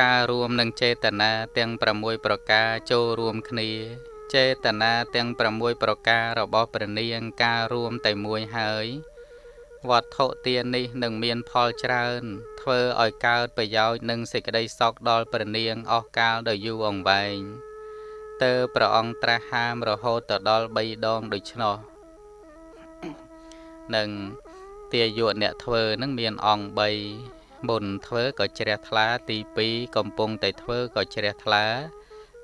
ការរួមនឹងចេតនាទាំង6ប្រការចូលរួមគ្នា ចេតនាទាំង6ប្រការរបស់ព្រះនាងការរួមតែមួយហើយវត្ថុទាននេះនឹងមានផលច្រើន ធ្វើឲ្យកើតប្រយោជន៍និងសេចក្តីសុខដល់ព្រះនាងអស់កាលដ៏យូរអង្វែង តើព្រះអង្គត្រាស់ហាមរហូតទៅដល់3ដងដូច្នោះនឹងទាយុអ្នកធ្វើនឹងមានអង្គ3មុនធ្វើក៏ជ្រះថ្លា ទី2កំពុងតែធ្វើក៏ជ្រះថ្លា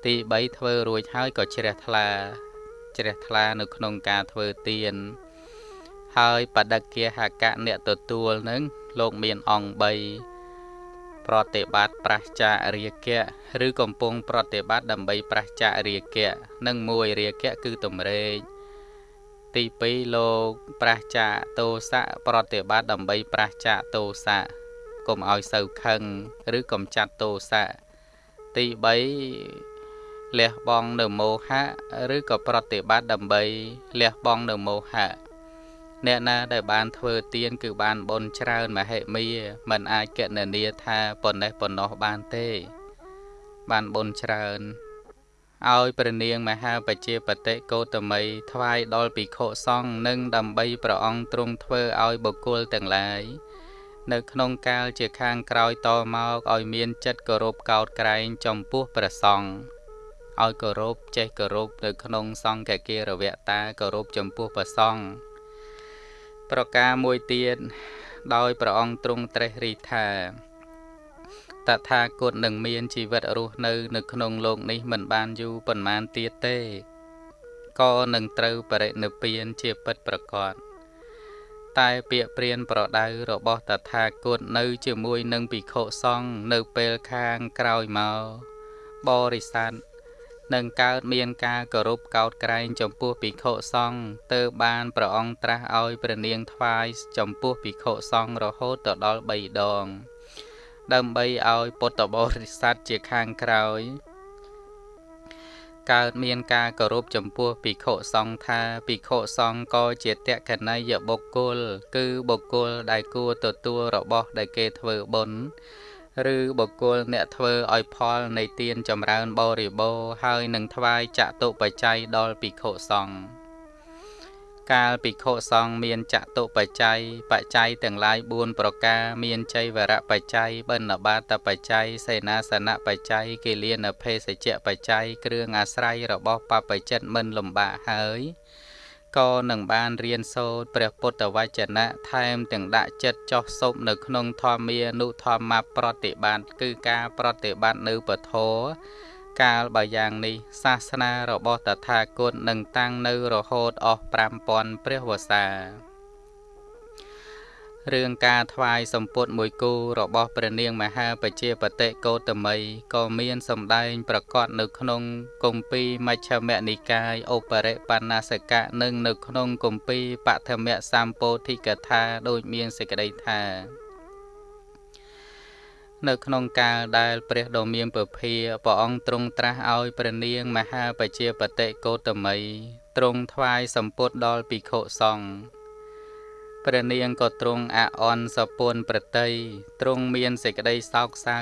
ទី3ធ្វើរួចហើយក៏ជ្រះថ្លាជ្រះថ្លានៅក្នុងការធ្វើទានហើយបដិគាហកៈអ្នកទទួលនឹងលោកមានអង្គ3 ប្រតិបត្តិប្រះចារាគៈឬកំពុងប្រតិបត្តិដើម្បីប្រះចារាគៈនិងមួយរាគៈគឺទំរេកទី2លោកប្រះចាតោសៈប្រតិបត្តិដើម្បីប្រះចាតោសៈកុំឲ្យសូវខឹងឬកំចាត់តោសៈទី3លះបង់នៅមោហៈឬក៏ប្រតិបត្តិដើម្បីលះបង់នៅមោហៈ អ្នកណាដែលបានធ្វើទានគឺបានបុណ្យច្រើនមហិមាមិនអាចកណនាថាប៉ុណ្ណេះប៉ុណ្ណោះបានទេ បានបុណ្យច្រើនឲ្យព្រះនាងមហាបជាបតិកោតមីថ្វាយដល់ភិក្ខុសង្ឃនិងដើម្បីព្រះអង្គទ្រង់ធ្វើឲ្យបុគ្គលទាំងឡាយនៅក្នុងកាលជាខាងក្រោយតមកឲ្យមានចិត្តគោរពកោតក្រែងចំពោះព្រះសង្ឃឲ្យគោរពចេះគោរពនៅក្នុងសង្ឃគារវៈតាគោរពចំពោះព្រះសង្ឃ ប្រការមួយទៀតដោយព្រះអង្គទ្រង់ត្រេះរិះថាតថាគតនឹងមានជីវិតរស់នៅ នៅក្នុងលោកនេះមិនបានយូរប៉ុន្មានទៀតទេក៏នឹងត្រូវបរិនិព្វានជាពិតប្រកបតែពាក្យព្រានប្រដៅរបស់តថាគតនៅ ជាមួយនឹងភិក្ខុសង្ឃនៅពេលខាងក្រោយមកបរិស័ទ នឹងកើតមានការគោរពកោតក្រែងចំពោះភិក្ខុសង្ឃទើបបានព្រះអង្គត្រាស់ឲ្យព្រះនាងថ្វាយចំពោះភិក្ខុសង្ឃរហូតទៅដល់3ដង ដើម្បីឲ្យពុទ្ធបរិស័ទជាខាងក្រោយ កើតមានការគោរពចំពោះភិក្ខុសង្ឃថាភិក្ខុសង្ឃក៏ជាតក្កណីយបុគ្គល គឺបុគ្គលដែលគួរទទួលរបស់ដែលគេធ្វើបុណ្យ ឬបុគ្គលអ្នកធ្វើឲ្យផលនៃទានចម្រើនបរិបូរហើយនឹងថ្វាយចតុបច្ច័យដល់ភិក្ខុសង្ឃកាលភិក្ខុសង្ឃមានចតុបច្ច័យបច្ច័យទាំងឡាយ4ប្រការមានចៃវរៈបច្ច័យបណ្ឌបាតបច្ច័យសេនាសនៈបច្ច័យគិលានភេសជ្ជៈបច្ច័យគ្រឿងអាស្រ័យរបស់បព្វជិតមិនលំបាកហើយ ក៏នឹងបានរៀនសូត្រព្រះពុទ្ធវចនៈថែមទាំងដាក់ចិត្តចោះសុបនៅក្នុងធម្មានុធម្មប្រតិបត្តិគឺការប្រតិបត្តិនៅពធកាលបើយ៉ាងនេះសាសនារបស់តថាគតនឹងតាំងនៅរហូតអស់5000ព្រះវស្សា រឿងការថ្វាយសម្ពុតមួយគូរបស់ព្រះនាងមហាបជាបតិកោតមីក៏មានសម្ដែងប្រកាសនៅក្នុងគម្ពីរមជ្ឈមនិកាយឧបរិបណ្ណាសកៈនិងនៅក្នុងគម្ពីរបឋមសម្ពោធិកថាដូចមានសេចក្តីថានៅក្នុងកាលដែលព្រះដ៏មានពភាព្រះអង្គទ្រង់ត្រាស់ឲ្យព្រះនាងមហាបជាបតិកោតមីទ្រង់ថ្វាយសម្ពុតដល់ភិក្ខុសង្ឃ ព្រះនាងក៏ទ្រង់អអន់សពុនប្រតីទ្រង់មានសេចក្តីសោកសៅ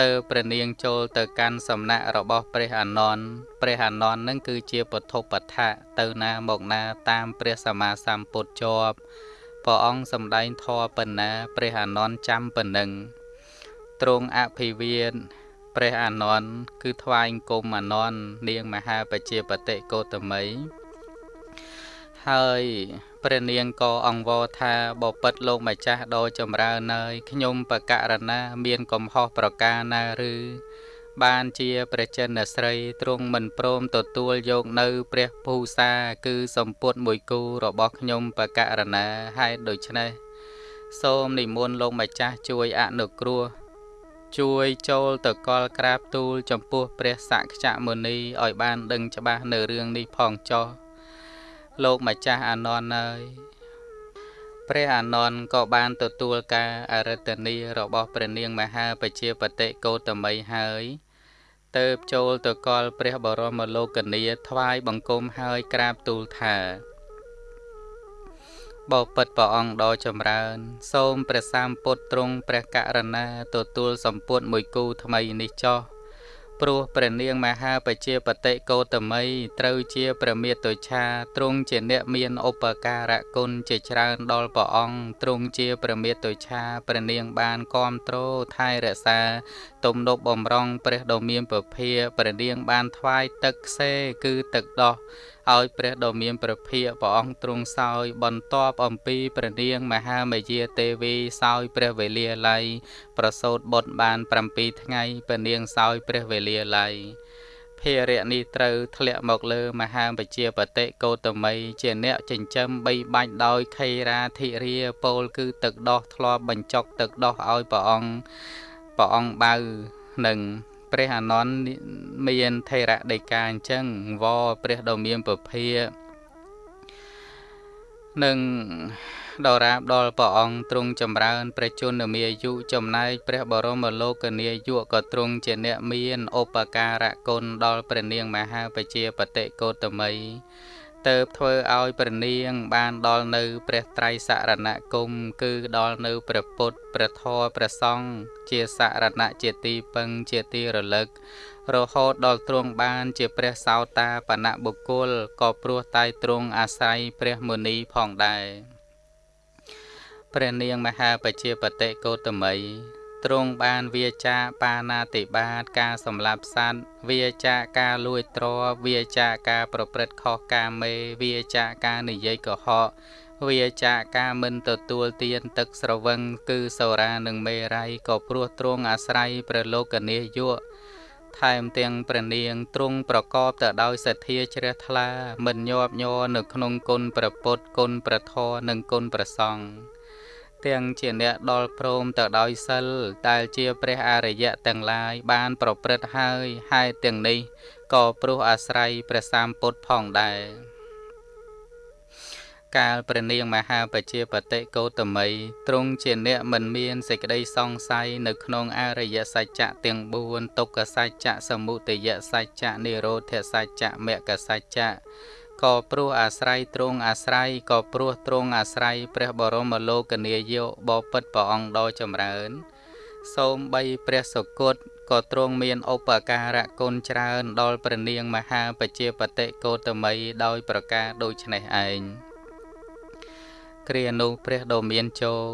ទៅព្រះនាងចូលទៅកាន់សំណាក់របស់ព្រះអានន្ទព្រះអានន្ទនឹងគឺជាពធបដ្ឋៈទៅណាមកណាតាមព្រះសម្មាសម្ពុទ្ធជាប់ព្រះអង្គសម្ដែងធម៌ប៉ុណ្ណាព្រះអានន្ទចាំប៉ុណ្ណឹងទ្រង់អភិវាទព្រះអានន្ទគឺថ្វាយគុំអានន្ទនាងមហាបជាបតិកោតមី ហើយព្រះនាងក៏អង្វរថាបពិតលោកម្ចាស់ដ៏ចម្រើនហើយខ្ញុំបកករណាមានកំហុសប្រការណាឬបានជាព្រះចិនស្រីទ្រង់មិនព្រមទទួលយកនៅព្រះភូសា គឺសម្ពុតមួយគូរបស់ខ្ញុំបកករណាហេតុដូច្នេះសូមនិមន្តលោកម្ចាស់ជួយអនុគ្រោះជួយចូលទៅកលក្រាបទូលចំពោះព្រះសក្យមុនីឲ្យបានដឹងច្បាស់នៅរឿងនេះផងចុះ លោកម្ចាស់អានន្ទហើយព្រះអានន្ទក៏បានទទួលការអរិទ្ធនីរបស់ព្រះនាងមហាបជាបតិកោតមីហើយទៅចូលទៅកលព្រះបរមលោកនីថ្វាយបង្គំហើយក្រាបទូលថាបបិទ្ធព្រះអង្គដ៏ចម្រើន សូមព្រះសម្ពុទ្ធទ្រង់ព្រះករុណា ទទួលសម្ពុទ្ធមួយគូថ្មីនេះចោះ ព្រោះព្រះនាងមហាបជាបតិកោតមីត្រូវជាព្រះមេតុឆាទ្រង់ជាអ្នកមានឧបការៈគុណជាច្រើនដល់ព្រះអង្គទ្រង់ជាព្រះមេតុឆាព្រះនាងបានគាំទ្រថែរក្សា ទំនប់បំរុងព្រះដ៏មានពភាព្រះនាងបានថ្វាយទឹកខ្សេគឺទឹកដោះ ឲ្យព្រះដ៏មានព្រះភិក្ខព្រះអង្គទ្រង់សោយបន្ទាប់អំពីព្រះនាងមហាមយាទេវីសោយព្រះវេលាល័យប្រសូតបុត្របាន7ថ្ងៃព្រះនាងសោយព្រះវេលាល័យភារៈនេះត្រូវធ្លាក់មកលើមហាបជាបតិកោតមីជាអ្នកចិញ្ចឹមបីបាច់ដោយខេរាធិរាពោលគឺទឹកដោះធ្លាប់បញ្ចុកទឹកដោះឲ្យព្រះអង្គព្រះអង្គបៅនឹង ព្រះអានន្ទមានថេរដីកាអញ្ចឹងវព្រះដ៏មានពភានិងដរាបដល់ព្រះអង្គទ្រង់ចម្រើនព្រះជន្មាយុចំណែកព្រះបរមលោកនាយុក៏ទ្រង់ជាអ្នកមានឧបការៈគុណដល់ព្រះនាងមហាបជាបតិកោតមី ទៅធ្វើឲ្យព្រះនាង បានដល់នៅ ព្រះត្រៃសរណគមគឺដល់នៅព្រះពុទ្ធព្រះធម៌ព្រះសង្ឃជាសរណៈជាទីពឹងជាទីរលឹក រហូតដល់ទ្រង់បាន ជាព្រះសោតាបនៈបុគ្គលក៏ព្រោះតែទ្រង់អាស្រ័យព្រះមុនីផងដែរព្រះនាងមហាបជាបតិកោតមី ទ្រង់បានវាចាបាណាតិបាតការសម្លាប់សត្វវាចាការលួចទ្រវាចាការប្រព្រឹត្តខុសកាមេវាចាការនិយាយកុហកវាចាការមិនទទួលទានទឹកស្រវឹងគឺសូរានិងមេរ័យក៏ព្រោះទ្រង់អាស្រ័យព្រះលោកនាយុថែមទាំងព្រះនាងទ្រង់ប្រកបទៅដោយសទ្ធាជ្រះថ្លា មិនញាប់ញ័រនៅក្នុងគុណព្រះពុទ្ធគុណព្រះធម៌និងគុណព្រះសង្ឃ ទាំងជាអ្នកដល់ព្រមទៅដោយសិលដែលជាព្រះអរិយៈទាំងឡាយបានប្រព្រឹត្តហើយហេតុទាំងនេះក៏ព្រោះអាស្រ័យព្រះសម្ពុទ្ធផងដែរកាលព្រះនាងមហាបជាបតិកោតមីទ្រង់ជាអ្នកមិនមានសេចក្តីសង្ស័យនៅក្នុងអរិយសច្ចៈទាំង4ទុក្ខសច្ចៈសមុទយសច្ចៈនិរោធសច្ចៈមគ្គសច្ចៈ ក៏ព្រោះអាស្រ័យទ្រង់អាស្រ័យក៏ព្រោះទ្រង់អាស្រ័យព្រះបរមលោកនាយកបពិតព្រះអង្គដ៏ចម្រើន សូមបីព្រះសុគតក៏ទ្រង់មានឧបការៈគុណច្រើនដល់ព្រះនាងមហាបជាបតិកោតមីដោយប្រការដូចនេះឯងគ្រានោះព្រះដ៏មានជោគ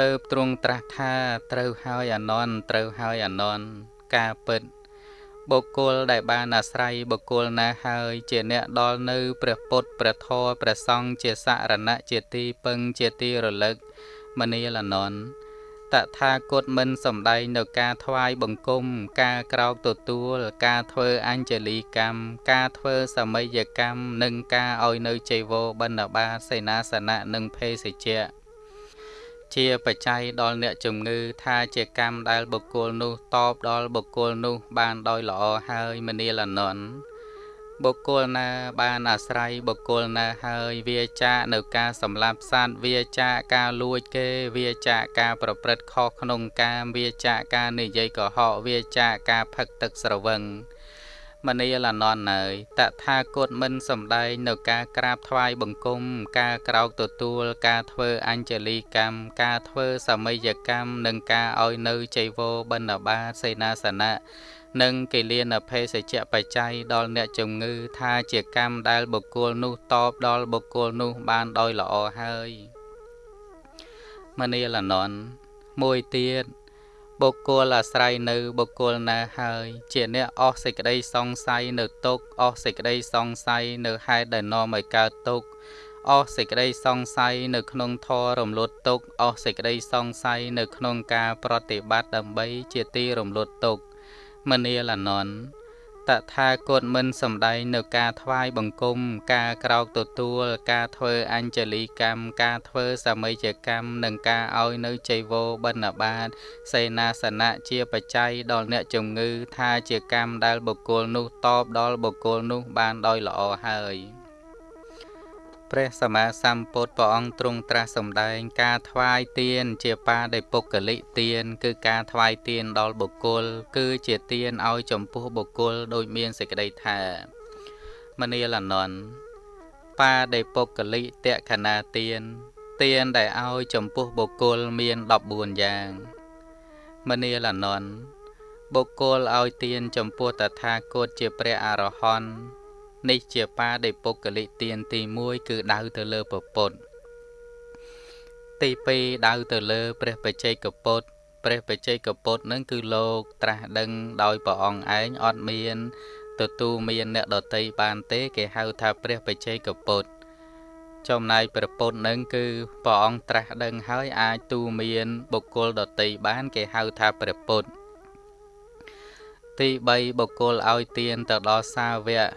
ទៅទ្រង់ត្រាស់ថាត្រូវហើយអនន្តត្រូវហើយអនន្តការពិត បុគ្គលដែលបានអាស្រ័យបុគ្គលណាហើយជាអ្នកដល់នៅព្រះពុទ្ធព្រះធម៌ព្រះសង្ឃជាសរណៈជាទីពឹងជាទីរលឹកមនាលនន្តតថាគតមិនសំដែងនៅការថ្វាយបង្គំការក្រោកទទួល ការធ្វើអញ្ជលីកម្មការធ្វើសមយកម្មនិងការឲ្យនៅចៃវរបិណ្ឌបាតសេនាសនៈនិងភេសជ្ជៈ ជាបច្ច័យដល់អ្នកជំងឺថាជាកម្មដែលបុគ្គលនោះតបដល់បុគ្គលនោះ បានដោយល្អហើយមនាលនន្តបុគ្គលណាបានអាស្រ័យបុគ្គលណាហើយវាចានៅការសម្លាប់សត្វវាចាការលួចគេវាចាការប្រព្រឹត្តខុសក្នុងកាមវាចាការនិយាយកុហកវាចាការផឹកទឹកស្រវឹង មនីលនន់ហើយ តថាគតមិនសំដែងនៅការក្រាបថ្វាយបង្គំ ការក្រោកទទួល ការធ្វើអញ្ជលីកម្មការធ្វើសមយកម្មនិងការឲ្យនៅចៃវរបិណ្ឌបាតសេនាសនៈនិងគិលានភេសជ្ជៈបច្ច័យដល់អ្នកជំងឺថាជាកម្មដែលបុគ្គលនោះតបដល់បុគ្គលនោះបានដោយល្អហើយមនីលនន់មួយទៀត បុគ្គលអាស្រ័យនៅបុគ្គលណាហើយ ជាអ្នកអស់សេចក្តីសង្ស័យនៅទុកអស់សេចក្តីសង្ស័យនៅហេតុដែលនាំឲ្យកើតទុកអស់សេចក្តីសង្ស័យនៅក្នុងធររំលត់ទុកអស់សេចក្តីសង្ស័យនៅក្នុងការប្រតិបត្តិដើម្បីជាទីរំលត់ទុកមនាលនន្ត តថាគតមិនសំដែងនៅការថ្វាយបង្គំ ការក្រោកទទួល ការធ្វើអញ្ជលីកម្មការធ្វើសម័យកម្មនិងការឲ្យនៅចៃវរបិណ្ឌបាត សេនាសនៈជាបច្ច័យដល់អ្នកជំងឺថាជាកម្មដែលបុគ្គលនោះតបដល់បុគ្គលនោះបានដោយល្អហើយ ព្រះសម្មាសម្ពុទ្ធព្រះអង្គទ្រង់ត្រាស់សម្ដែងការថ្វាយទៀនជាបាដោយពុគលិទៀនគឺការថ្វាយទៀនដល់បុគ្គល គឺជាទៀនឲ្យចំពោះបុគ្គលដោយមានសេចក្តីថាមនាលអនន្តបាដោយពុគលិតក្ខណាទៀនទានដែលឲ្យចំពោះបុគ្គលមាន14យ៉ាងមនាលនន្ទបុគ្គលឲ្យទានចំពោះតថាគតជាព្រះអរហន្ត នេះជាបាដិពុគលិទានទី1គឺដៅទៅលើពពុទ្ធទី2ដៅទៅលើ ព្រះបច្ចេកពុទ្ធព្រះបច្ចេកពុទ្ធនឹងគឺលោកត្រាស់ដឹងដោយព្រះអង្គឯងអត់មានទទួលមានអ្នកដតីបានទេគេហៅថាព្រះបច្ចេកពុទ្ធចំណែកព្រះពុទ្ធនឹងគឺព្រះអង្គត្រាស់ដឹងហើយអាចទូមានបុគ្គលដតីបានគេហៅថាព្រះពុទ្ធទី3បុគ្គលឲ្យទានទៅដល់សាវក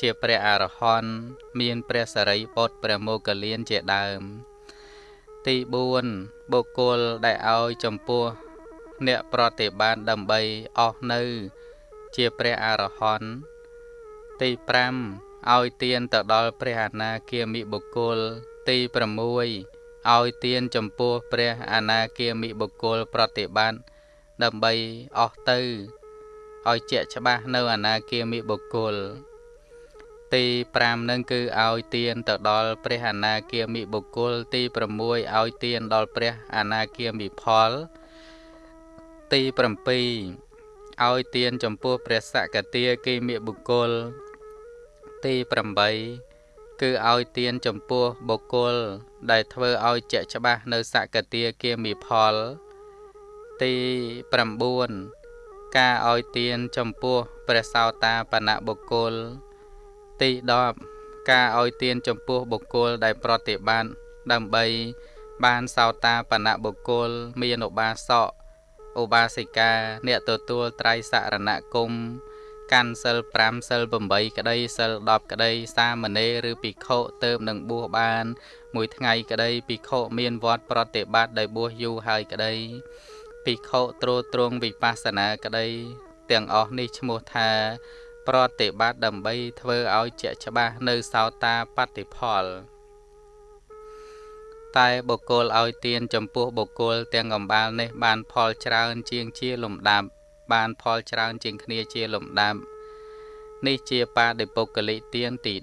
ជាព្រះអរហន្តមានព្រះសរិពុទ្ធព្រះមោគលានជាដើម ទី4បុគ្គលដែលឲ្យចំពោះ អ្នកប្រតិបានដើម្បីអស់នៅ ជាព្រះអរហន្តទី5ឲ្យទានទៅដល់ព្រះអនាគាមិបុគ្គលទី6ឲ្យទានចំពោះព្រះអនាគាមិបុគ្គលប្រតិបត្តិដើម្បីអស់ទៅឲ្យជាក់ច្បាស់នៅអនាគាមិបុគ្គល ទី5នឹងគឺឲ្យទានទៅដល់ព្រះអនាគាមិបុគ្គល ទី6ឲ្យទានដល់ព្រះអនាគាមិផល ទី7ឲ្យទានចំពោះព្រះសកតាគិមិបុគ្គល ទី8គឺឲ្យទានចំពោះបុគ្គល ដែលធ្វើឲ្យជាក់ច្បាស់នៅសកតាគិមិផល ទី9ការឲ្យទានចំពោះព្រះសោតាបនៈបុគ្គល ទី10ការឲ្យទានចំពោះបុគ្គលដែលប្រតិបត្តិដើម្បីបានសោតាបនៈបុគ្គលមានឧបាសកឧបាសិកាអ្នកទទួលត្រៃសរណគមកាន់សិល5សិល8ក្តីសិល10ក្តី សាមណេរឬភិក្ខុទៅ នឹងបួសបាន មួយថ្ងៃក្តីភិក្ខុមានវត្តប្រតិបត្តិដោយបួសយូរហើយក្តីភិក្ខុត្រួតត្រងវិបស្សនាក្តី ទាំងអស់នេះឈ្មោះថា ប្រតិបត្តិដើម្បីធ្វើឲ្យជាក់ច្បាស់នៅសោតាបត្តិផលតែបុគ្គលឲ្យទានចំពោះបុគ្គលទាំងកំបាលនេះ បានផលច្រើនជាងជាលំដាប់បានផលច្រើនជាងគ្នាជាលំដាប់នេះជាបាតិពុគលិទានទី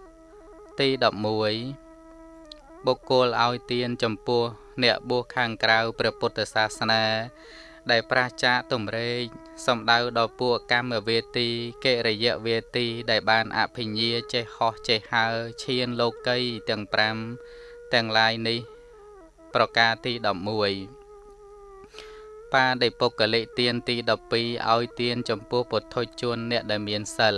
10ទី11បុគ្គលឲ្យទានចំពោះ អ្នកបួសខាងក្រៅព្រះពុទ្ធសាសនា ដែលប្រាសចាកទំរែកសំដៅដល់ពួកកម្មវេទីកិរិយវេទីដែលបានអភិញ្ញាចេះហោះចេះហើឈានលោកីទាំង5ទាំងឡាយនេះ ប្រការទី11បាដិពុគလိទានទី12ឲ្យទានចំពោះពុទ្ធជនអ្នកដែលមានសិល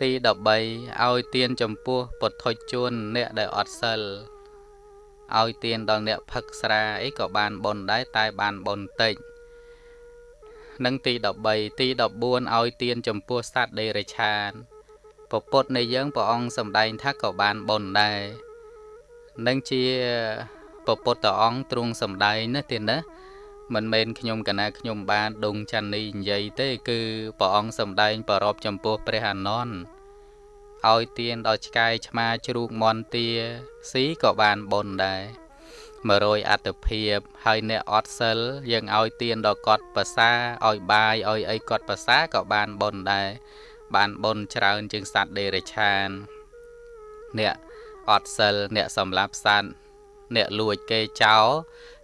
ទី13ឲ្យទានចំពោះពុទ្ធជនអ្នកដែលអត់សិល ឲ្យទានដល់អ្នកផឹកស្រាអីក៏បានបុណ្យដែរតែបានបុណ្យតិចនិងទី13ទី14ឲ្យទានចំពោះសត្វដេរឆានពពុទ្ធនៃយើងព្រះអង្គសម្ដែងថាក៏បានបុណ្យដែរនឹងជាពពុទ្ធអង្គទ្រង់សំដែងណាទៀតណាមិនមែនខ្ញុំកណាខ្ញុំបានដងច័ន្ទនេះនិយាយទេ គឺព្រះអង្គសំដែងប្ររពចំពោះព្រះអានន្ទ ឲ្យទៀនដល់ឆ្កែឆ្មាជ្រូកមន់ទាស៊ីក៏បានបុណ្យដែរ100អត្តភាពហើយអ្នកអត់សិលយើងឲ្យទៀនដល់កត់ភាសាឲ្យបាយឲ្យអីកត់ភាសាក៏បានបុណ្យដែរបានបុណ្យច្រើនជាងសត្វដេរឆានអ្នកអត់សិលអ្នកសម្លាប់សត្វអ្នកលួចគេចោល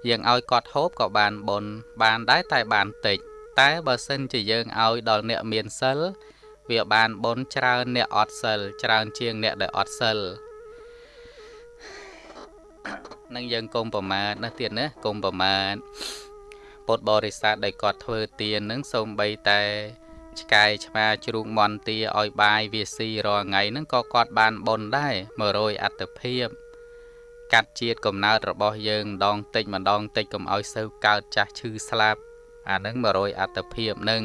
យើងឲ្យគាត់ហូបក៏បានបុណ្យបានដែរតែបានតិចតែបើសិនជាយើងឲ្យដល់អ្នកមានសិល វាបានបុណ្យច្រើនអ្នកអត់សិលច្រើនជាងអ្នកដែលអត់សិលនឹងយើងកុំប្រមាទណាទៀតណាកុំប្រមាទពុទ្ធបរិស័ទដែលគាត់ធ្វើទាននឹងសូម្បីតែឆ្កែឆ្មាជ្រូកមន់ទាឲ្យបាយវាស៊ីរាល់ថ្ងៃហ្នឹងក៏គាត់បានបុណ្យដែរ100អត្តភាពកាត់ជាតិកំណើតរបស់យើងម្ដងតិចម្ដងតិចកុំឲ្យសូវកើតចាស់ឈឺស្លាប់អាហ្នឹង100អត្តភាពហ្នឹង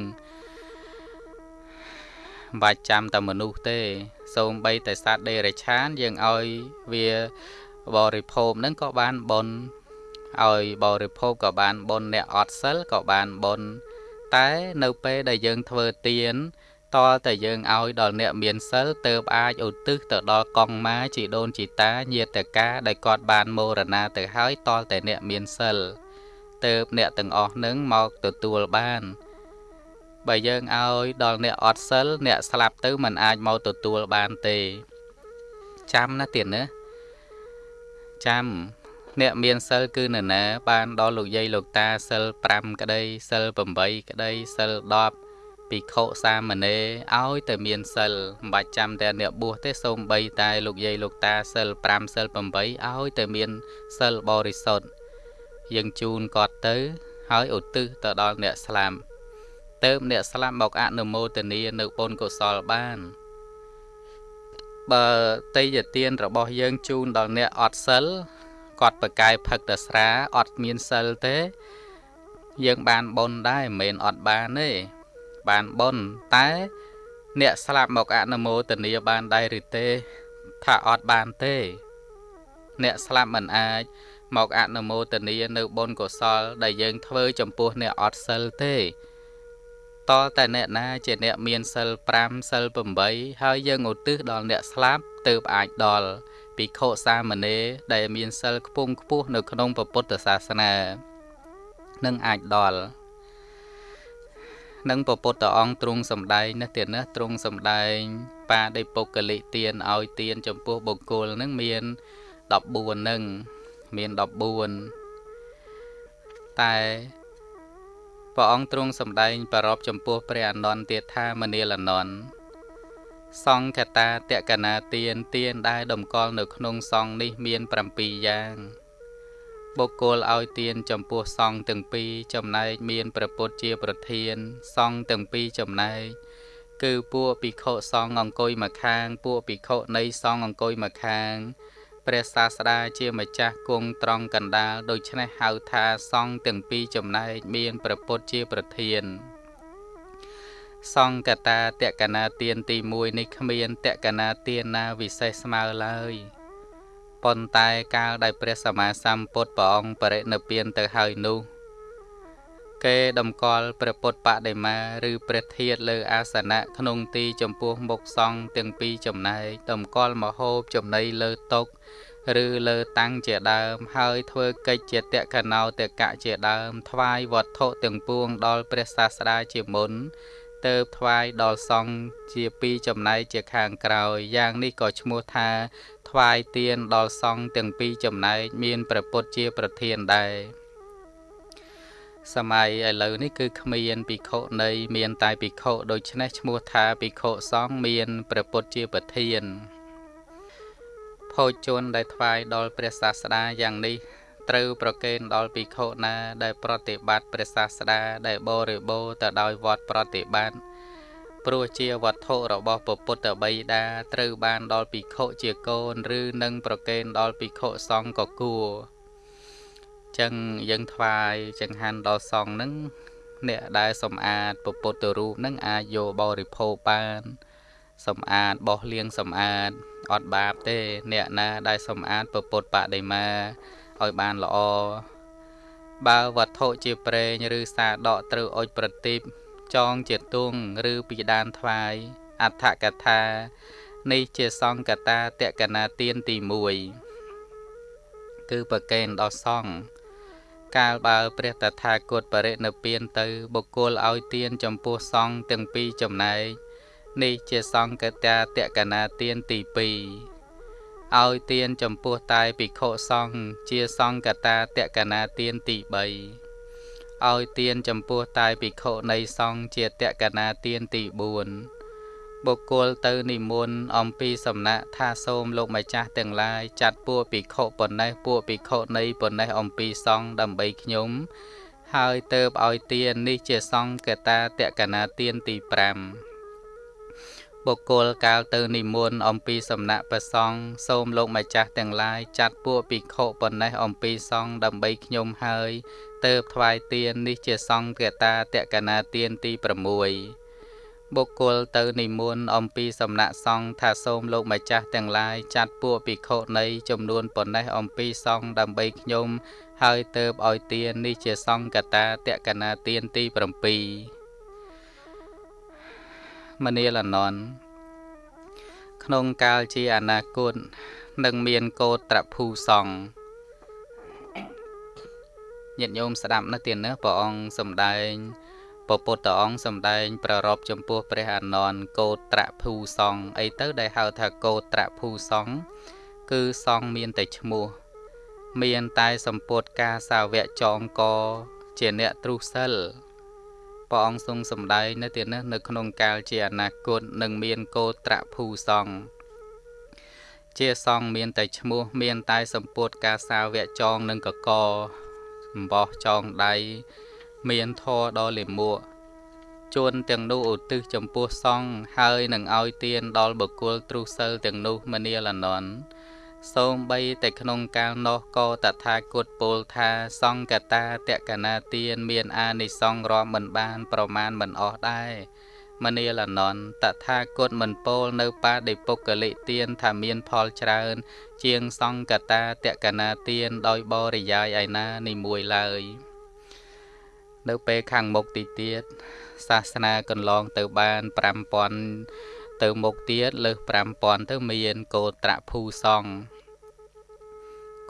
បាច់ចាំតែមនុស្សទេសូម្បីតែសត្វដេរឆានយើងឲ្យវាបរិភោគហ្នឹងក៏បានបុណ្យឲ្យបរិភោគក៏បានបុណ្យអ្នកអត់សិលក៏បានបុណ្យតែនៅពេលដែលយើងធ្វើទានតលតែយើងឲ្យដល់អ្នកមានសិលទៅអាចឧទ្ទិសទៅដល់កងម៉ាជីដូនជីតាញាតិកាដែលគាត់បានមរណាទៅហើយតលតែអ្នកមានសិលទៅអ្នកទាំងអស់នឹងមកទទួលបាន បើយើងឲ្យដល់អ្នកអត់សិលអ្នកស្លាប់ទៅมันអាចមកទទួលបានទេចាំណាទៀតណាចាំអ្នកមានសិលគឺនរណាបានដល់លោកយាយលោកតាសិល5ក្តីសិល8ក្តីសិល10ភិក្ខុសាមណេរឲ្យតែមានសិលមិនបាច់ចាំតែអ្នកបួសទេសូម្បីតែលោកយាយលោកតាសិល5សិល8ឲ្យតែមានសិលបរិសុទ្ធយើងជូនគាត់ទៅ ហើយឧទ្ទិសទៅដល់អ្នកស្លាប់ ទៅអ្នកស្លាប់មកអនុមោទនានៅបុណ្យកុសលបាន បើតីយទានរបស់យើងជូនដល់អ្នកអត់សិលគាត់ប្រកាយផឹកតស្រាអត់មានសិលទេ យើងបានបុណ្យដែរមិនមែនអត់បានទេបានបុណ្យតែ អ្នកស្លាប់មកអនុមោទនាបានដែរឬទេថាអត់បានទេ អ្នកស្លាប់មិនអាចមកអនុមោទនានៅបុណ្យកុសល ដែលយើងធ្វើចំពោះអ្នកអត់សិលទេ តតែអ្នកណាជាអ្នកមានសិល5សិល8ហើយយើងឧទ្ទិសដល់អ្នកស្លាប់ទើបអាចដល់ភិក្ខុសាមណេរដែលមានសិលខ្ពង់ខ្ពស់នៅក្នុងពុទ្ធសាសនានឹងអាចដល់នឹងពពុទ្ធអង្គទ្រង់សម្ដែងនេះទៀតណាទ្រង់សម្ដែង បាដិពុកលិទានឲ្យទាន ចំពោះបុគ្គលនឹងមាន14នឹងមាន14តែ ព្រះអង្គទ្រង់សម្ដែងប្ររពចំពោះព្រះអនន្តទៀតថាមនាលអនន្តសង្ឃតាតកណាទានទានដែលតម្កល់នៅក្នុងសង្ឃនេះមាន7យ៉ាង បុគ្គលឲ្យទានចំពោះសង្ឃទាំងពីរចំណែកមានព្រះពុទ្ធជាប្រធាន សង្ឃទាំងពីរចំណែកគឺពួកភិក្ខុសង្ឃអង្គុយមកខាង ពួកភិក្ខុនៃសង្ឃអង្គុយមកខាង ព្រះសាស្តាជាម្ចាស់គង់ត្រង់កណ្ដាលដូច្នេះហៅថាសង្ឃទាំងពីរចំណែកមានព្រះពុទ្ធជាប្រធានសង្កតាតកណាទានទី1នេះគ្មានតកណាទានណាវិសេសស្មើឡើយប៉ុន្តែកាលដែលព្រះសម្មាសម្ពុទ្ធព្រះអង្គបរិនិព្វានទៅហើយនោះគេតម្កល់ព្រះពុទ្ធបដិមាឬព្រះធាតុលើអាសនៈក្នុងទីចំពោះមុខសង្ឃទាំងពីរចំណែកតម្កល់មហូបចំណីលើតុ ឬលើតាំងជាដើម ហើយធ្វើកិច្ចជាតកណោតកៈជាដើម ថ្វាយវត្ថុទាំងពួងដល់ព្រះសាស្តាជាមុនទៅថ្វាយដល់សង្ឃជាពីរចំណែកជាខាងក្រោយយ៉ាងនេះក៏ឈ្មោះថា ថ្វាយទៀនដល់សង្ឃទាំងពីរចំណែកមានព្រះពុទ្ធជាប្រធានដែរសម័យឥឡូវនេះគឺគ្មានភិក្ខុនៃមានតែភិក្ខុដូច្នេះឈ្មោះថាភិក្ខុសង្ឃមានព្រះពុទ្ធជាប្រធាន ភោជនដែលថ្វាយដល់ព្រះសាស្តាយ៉ាងនេះត្រូវប្រគេនដល់ភិក្ខុណាដែលប្រតិបត្តិព្រះសាស្តាដែលបរិបូរទៅដោយវត្តប្រតិបត្តិព្រោះជាវត្ថុរបស់ពពុទ្ធបិតាត្រូវបានដល់ភិក្ខុជាកូនឬនឹងប្រគេនដល់ភិក្ខុសង្ឃក៏គួរចឹងយើងថ្វាយចង្ហាន់ដល់សង្ឃនឹងអ្នកដែលសំអាតពពុទ្ធរូបនឹងអាចយកបរិភោគបាន សំអាតបោះលាងសំអាតអត់បាបទេ អ្នកណាដែលសំអាតពពុទ្ធបដិមាឲ្យបានល្អបើវត្ថុជាប្រេងឬសាដកត្រូវអុជប្រទីបចងជាទងឬពីដានថ្វាយអដ្ឋកថានេះជាសង្កតាតកណាទានទី1គឺប្រកេនដល់សង្ឃកាលបើព្រះតថាគតបរិនិព្វានទៅបុគ្គលឲ្យទានចំពោះសង្ឃទាំងពីរចំណែក នេះជាសង្កតាតកណាទានទី2ឲ្យទានចំពោះតែភិក្ខុសង្ឃជាសង្កតាតកណាទានទី3ឲ្យទានចំពោះតែភិក្ខុនៃសង្ឃជាតកណាទានទី4បុគ្គលទៅនិមន្តអំពីសំណាក់ថាសូមលោកម្ចាស់ទាំងឡាយចាត់ពួកភិក្ខុប៉ុណ្ណេះពួកភិក្ខុនៃប៉ុណ្ណេះអំពីសង្ឃដើម្បីខ្ញុំហើយទៅបឲ្យទាននេះជាសង្ឃកតាតកណាទានទី5 បុគ្គលកាលទៅនិមន្តអំពីសំណាក់ព្រះសង្ឃសូមលោកម្ចាស់ទាំងឡាយចាត់ពួកភិក្ខុប៉ុណ្ណេះអំពីសង្ឃដើម្បីខ្ញុំហើយទៅថ្វាយទាននេះជាសង្ឃកតាតកណាទានទី6បុគ្គលទៅនិមន្តអំពីសំណាក់សង្ឃថាសូមលោកម្ចាស់ទាំងឡាយចាត់ពួកភិក្ខុនៃចំនួនប៉ុណ្ណេះអំពីសង្ឃដើម្បីខ្ញុំហើយទៅឲ្យទាននេះជាសង្ឃកតាតកណាទានទី7 មនាលអនន្តក្នុងកាលជាអនាគតនឹងមានកោត្រភូសង្ឃញាតិញោមស្ដាប់នៅទៀតណាព្រះអង្គសំដែងពពុទ្ធអង្គសំដែង ប្ររពចំពោះព្រះអនន្តកោត្រភូសង្ឃអីទៅដែលហៅថាកោត្រភូសង្ឃគឺសង្ឃមានតែឈ្មោះ មានតែសម្ពុតការសាវកចងក ជាអ្នកទ្រុសិល ព្រះអង្គទ្រង់សម្ដែងនៅទីនេះនៅក្នុងកាលជាអនាគតនឹងមានកោត្រភូសង្ឃជាសង្ឃមានតែឈ្មោះ មានតែសម្ពុតការសាវកចងនឹងកកអំបោះចងដៃមានធរដ៏លាមកជួនទាំងនោះឧទ្ទិសចំពោះសង្ឃហើយនឹងឲ្យទានដល់បុគ្គលទ្រុសិលទាំងនោះមនាលនន់ សូមបីតែក្នុងកាលនោះក៏តថាគតពោលថាសង្កតាតកណាទានមានអានិសង្ឃរាប់មិនបាន ប្រមាណមិនអស់ដែរមនាលនន់តថាគតមិនពោលនៅបាដិពុកលិទានថាមានផលច្រើន ជាងសង្កតាតកណាទានដោយបរិយាយឯណានីមួយឡើយនៅពេលខាងមុខទីទៀតសាសនាកន្លងទៅបាន5000 ទៅមុខទៀតលើស5000ទៅមានកោត្រភូសង្ឃ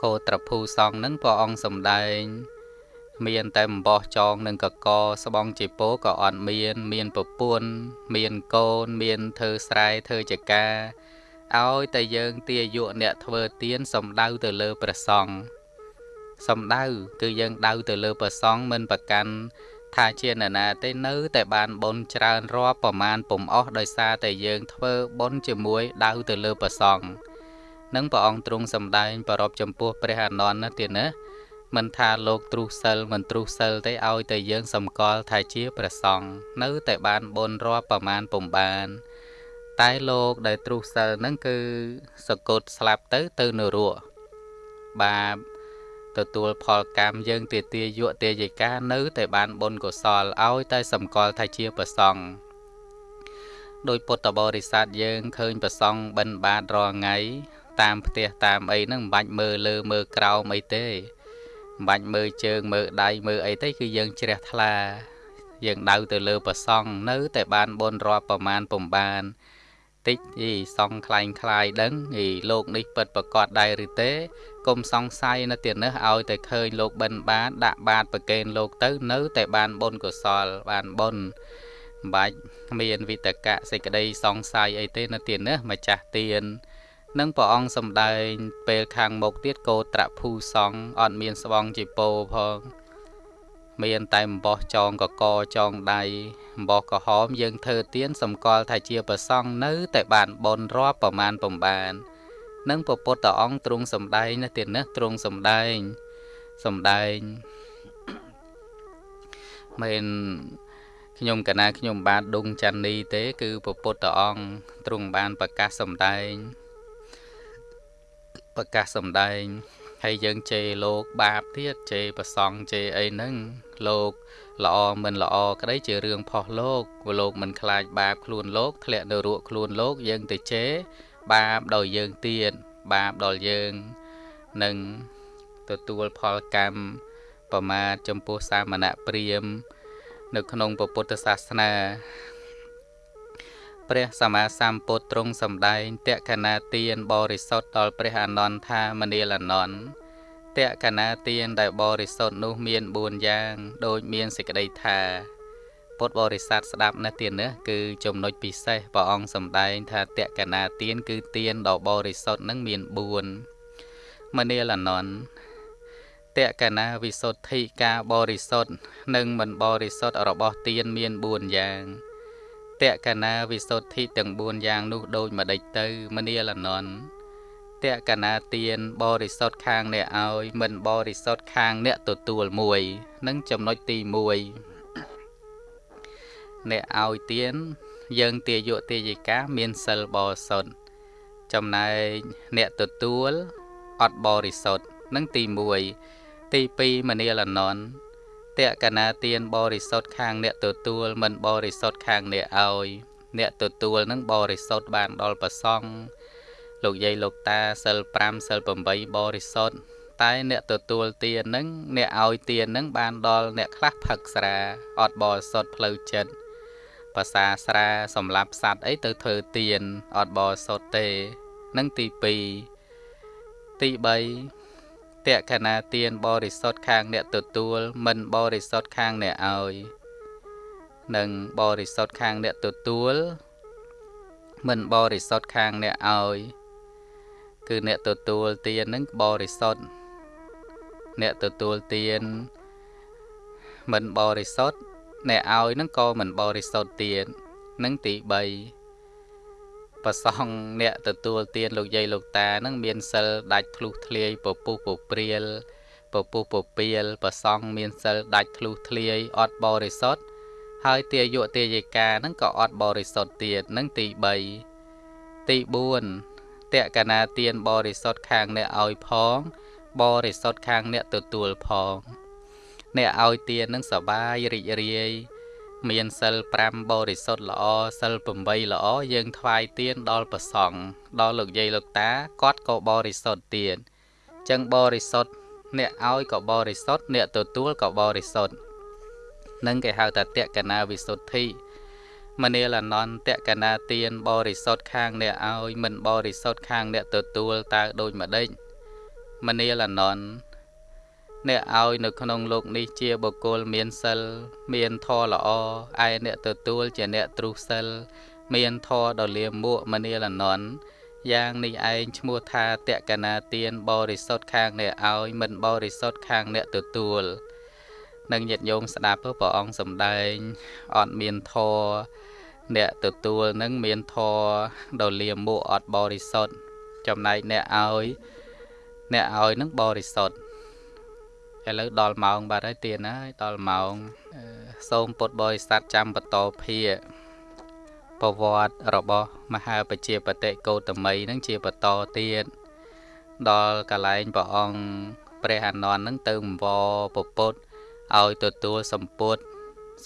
កោត្រភូសង្ឃនឹងព្រះអង្គសំដែង មានតែអំបោះចងនឹងកកស្បងជាពោក៏អត់មាន មានប្រពន្ធមានកូន មានធ្វើស្រែធ្វើចកាឲ្យតែយើងទាយុអ្នកធ្វើទៀនសំដៅទៅលើព្រះសង្ឃសំដៅគឺយើងដៅទៅលើព្រះសង្ឃមិនប្រកាន់ ថាជានរណាទេនៅតែបានបុណ្យច្រើនរាប់ប្រមាណពុំអស់ដោយសារតែយើងធ្វើបុណ្យជាមួយដៅទៅលើព្រះសង្ឃនឹងព្រះអង្គទ្រង់សម្ដែងប្រពចំពោះព្រះអនន្តណាទៀតណាមិនថាលោកទ្រុសិលមិនទ្រុសិលទេឲ្យតែយើងសម្គាល់ថាជាព្រះសង្ឃនៅតែបានបុណ្យរាប់ប្រមាណពុំបាន តែលោកដែលទ្រុសិលហ្នឹងគឺសកូតស្លាប់ទៅទៅនរកបាប ទទួលផលកម្មយើងទាទាយុទាយិកានៅតែបានបុណ្យកុសលឲ្យតែសម្គាល់ថាជាប្រសង់ដោយពុទ្ធបរិស័ទយើងឃើញប្រសង់បិណ្ឌបាតរាល់ថ្ងៃតាមផ្ទះតាមអីហ្នឹងមិនបាច់មើលលើមើលក្រោមអីទេមិនបាច់មើលជើងមើលដៃមើលអីទេគឺយើងជ្រះថ្លា យើងដៅទៅលើប្រសង់នៅតែបានបុណ្យរាប់ប្រមាណពំបាន តិចយីសំខ្លែងខ្លាយដឹងយីលោកនេះពិតប្រកបដែរឬទេកុំសង្ស័យនៅទៀតនេះឲ្យតែឃើញលោកបិណ្ឌបាតដាក់បាតប្រកេនលោកទៅនៅតែបានបុណ្យកុសលបានបុណ្យបាច់មានវិតកៈសេចក្តីសង្ស័យអីទេនៅទីនេះម្ចាស់ទៀននឹងព្រះអង្គសម្ដែងពេលខាងមុខទៀតកោត្រភូសង្ឃអត់មានស្បងជាពោផង មានតែអំបោះចងកកចងដៃអំបោះក្រហមយើងធ្វើទៀនសម្គាល់ថាជាប្រសង់នៅតែបានបនរាប់ប្រមាណពំបាននឹងពពុទ្ធអង្គទ្រង់សំដែងណាទៀតណាទ្រង់សំដែងសំដែងមិនខ្ញុំកណាខ្ញុំបាទដុងច័ន្ទនីទេ គឺពពុទ្ធអង្គទ្រង់បានប្រកាសសំដែងប្រកាសសំដែង ហើយយើងជេរលោកបាបទៀតជេរប្រសង់ជេរអីហ្នឹងលោកល្អមិនល្អក្តីជារឿងផុសលោកព្រោះលោកមិនខ្លាចបាបខ្លួនលោកធ្លាក់នៅរក់ខ្លួនលោកយើងទៅជេរបាបដល់យើងទៀតបាបដល់យើងនឹងទទួលផលកម្មប្រមាទចំពោះសាមណៈព្រាមនៅក្នុងពុទ្ធសាសនា ព្រះសម្មាសម្ពុទ្ធទ្រង់សម្ដែងតក្កណាទានបរិសុទ្ធដល់ព្រះអនន្តថាមនាលអនន្តតក្កណាទានដែលបរិសុទ្ធនោះមាន4យ៉ាង ដូចមានសេចក្តីថាពុទ្ធបរិស័ទស្ដាប់នៅទាននេះគឺចំណុចពិសេសព្រះអង្គសម្ដែងថាតក្កណាទានគឺទានដ៏បរិសុទ្ធនឹងមាន4មនាលអនន្តតក្កណាវិសុទ្ធិការបរិសុទ្ធនិងមិនបរិសុទ្ធរបស់ទានមាន4យ៉ាង តក្កណាវិសុទ្ធិទាំង4យ៉ាងនោះដូចម្ដេចទៅមនាលនន់តក្កណាទានបរិសុទ្ធខាងអ្នកឲ្យមិនបរិសុទ្ធខាងអ្នកទទួលមួយនឹងចំណុចទី1អ្នកឲ្យទានយើងទាយុទាយិកាមានសិលបរិសុទ្ធចំណែកអ្នកទទួលអត់បរិសុទ្ធនឹងទី1ទី2មនាលនន់ត ក្កណាទានបរិសុទ្ធខាងអ្នកទទួលមិនបរិសុទ្ធខាងអ្នកឲ្យអ្នកទទួលនឹងបរិសុទ្ធបានដល់ប្រសង់លោកយាយលោកតាសិល5សិល8បរិសុទ្ធតែអ្នកទទួលទាននឹងអ្នកឲ្យទាននឹងបានដល់អ្នកខ្លះផឹកស្រាអត់បរិសុទ្ធផ្លូវចិត្តភាសាស្រាសម្រាប់សัตว์អីទៅធ្វើទានអត់បរិសុទ្ធទេនឹងទី2ទី3 តក្កណាទានបរិសុទ្ធខាងអ្នកទទួល មិនបរិសុទ្ធខាងអ្នកឲ្យនិងបរិសុទ្ធខាងអ្នកទទួល មិនបរិសុទ្ធខាងអ្នកឲ្យគឺអ្នកទទួលទាននឹងបរិសុទ្ធអ្នកទទួលទានមិនបរិសុទ្ធអ្នកឲ្យនឹងក៏មិនបរិសុទ្ធទៀតនឹងទី3 ប្រសងអ្នកទទួលទានលោកយាយលោកតានឹងមានសិលដាច់ធ្លុះធ្លាយពពុះពព្រាលពពុះពពាលប្រសងមានសិលដាច់ធ្លុះធ្លាយអត់បរិសុទ្ធហើយទាយុទាយិកានឹងក៏អត់បរិសុទ្ធទៀតនឹងទី3ទី4តកណាទានបរិសុទ្ធខាងអ្នកឲ្យផង បរិសុទ្ធខាងអ្នកទទួលផង អ្នកឲ្យទាននឹងសបាយរីករាយ មានសិល5បរិសុទ្ធល្អសិល8ល្អយើងថ្វាយទានដល់ព្រះសង្ឃដល់លោកយាយលោកតាគាត់ក៏បរិសុទ្ធទៀតចឹងបរិសុទ្ធអ្នកឲ្យក៏បរិសុទ្ធអ្នកទទួលក៏បរិសុទ្ធនឹងគេហៅថាតក្កណាវិសុទ្ធិមនាលអនន្តកណាទានបរិសុទ្ធខាងអ្នកឲ្យមិនបរិសុទ្ធខាងអ្នកទទួលតើដូចម្ដេចមនាលអនន្ត អ្នកឲ្យនៅក្នុងលោកនេះជាបុគ្គលមានសិលមានធម៌ល្អឯអ្នកទទួលជាអ្នកទ្រុះសិលមានធម៌ដ៏លាមួកមនាលអនន្តយ៉ាងនេះឯងឈ្មោះថាតក្កណាទានបរិសុទ្ធខាងអ្នកឲ្យមិនបរិសុទ្ធខាងអ្នកទទួលនឹងញាតិញោមស្ដាប់ព្រះអង្គសំដែងអត់មានធរអ្នកទទួលនឹងមានធរដ៏លាមួកអត់បរិសុទ្ធចំណែកអ្នកឲ្យ អ្នកឲ្យនឹងបរិសុទ្ធ ឥឡូវដល់ម៉ោងបាត់ហើយទៀនហើយដល់ម៉ោងសូមពុទ្ធបរិស័ទចាំបន្តភាប្រវត្តិរបស់មហាបជាបតិកោតមីនឹងជាបន្តទៀតដល់កលែងព្រះអង្គព្រះអានន្ទនឹងទៅអង្វរពពុទ្ធឲ្យទទួលសម្ពុត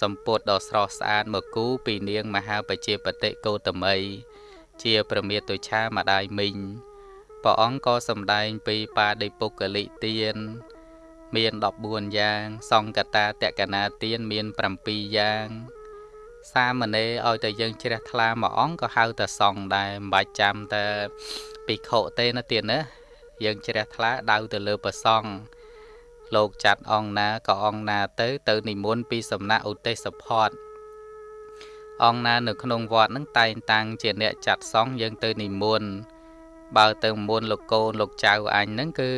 សម្ពុតដ៏ស្រស់ស្អាតមកគូពីនាងមហាបជាបតិកោតមី ជាប្រមាតុឆាម្ដាយមីងព្រះអង្គក៏សម្ដែងពីបាដិពុកលិទាន មាន14យ៉ាង សង្កតាតកណាទានមាន7យ៉ាង សាមណេរឲ្យតែយើងជ្រះថ្លាមួយអង្គក៏ហៅតែសង្ឃដែរមិនបាច់ចាំតែភិក្ខុទេណាទៀតណាយើងជ្រះថ្លាដៅទៅលើប្រសង្ឃលោកចាត់អង្គណាក៏អង្គណាទៅ ទៅនិមន្តពីសំណាក់ឧទេសផតអង្គណានៅក្នុងវត្តនឹងតែងតាំងជាអ្នកចាត់សង្ឃយើងទៅនិមន្ត បើទៅមុនលោកកូនលោកចៅអញហ្នឹងគឺ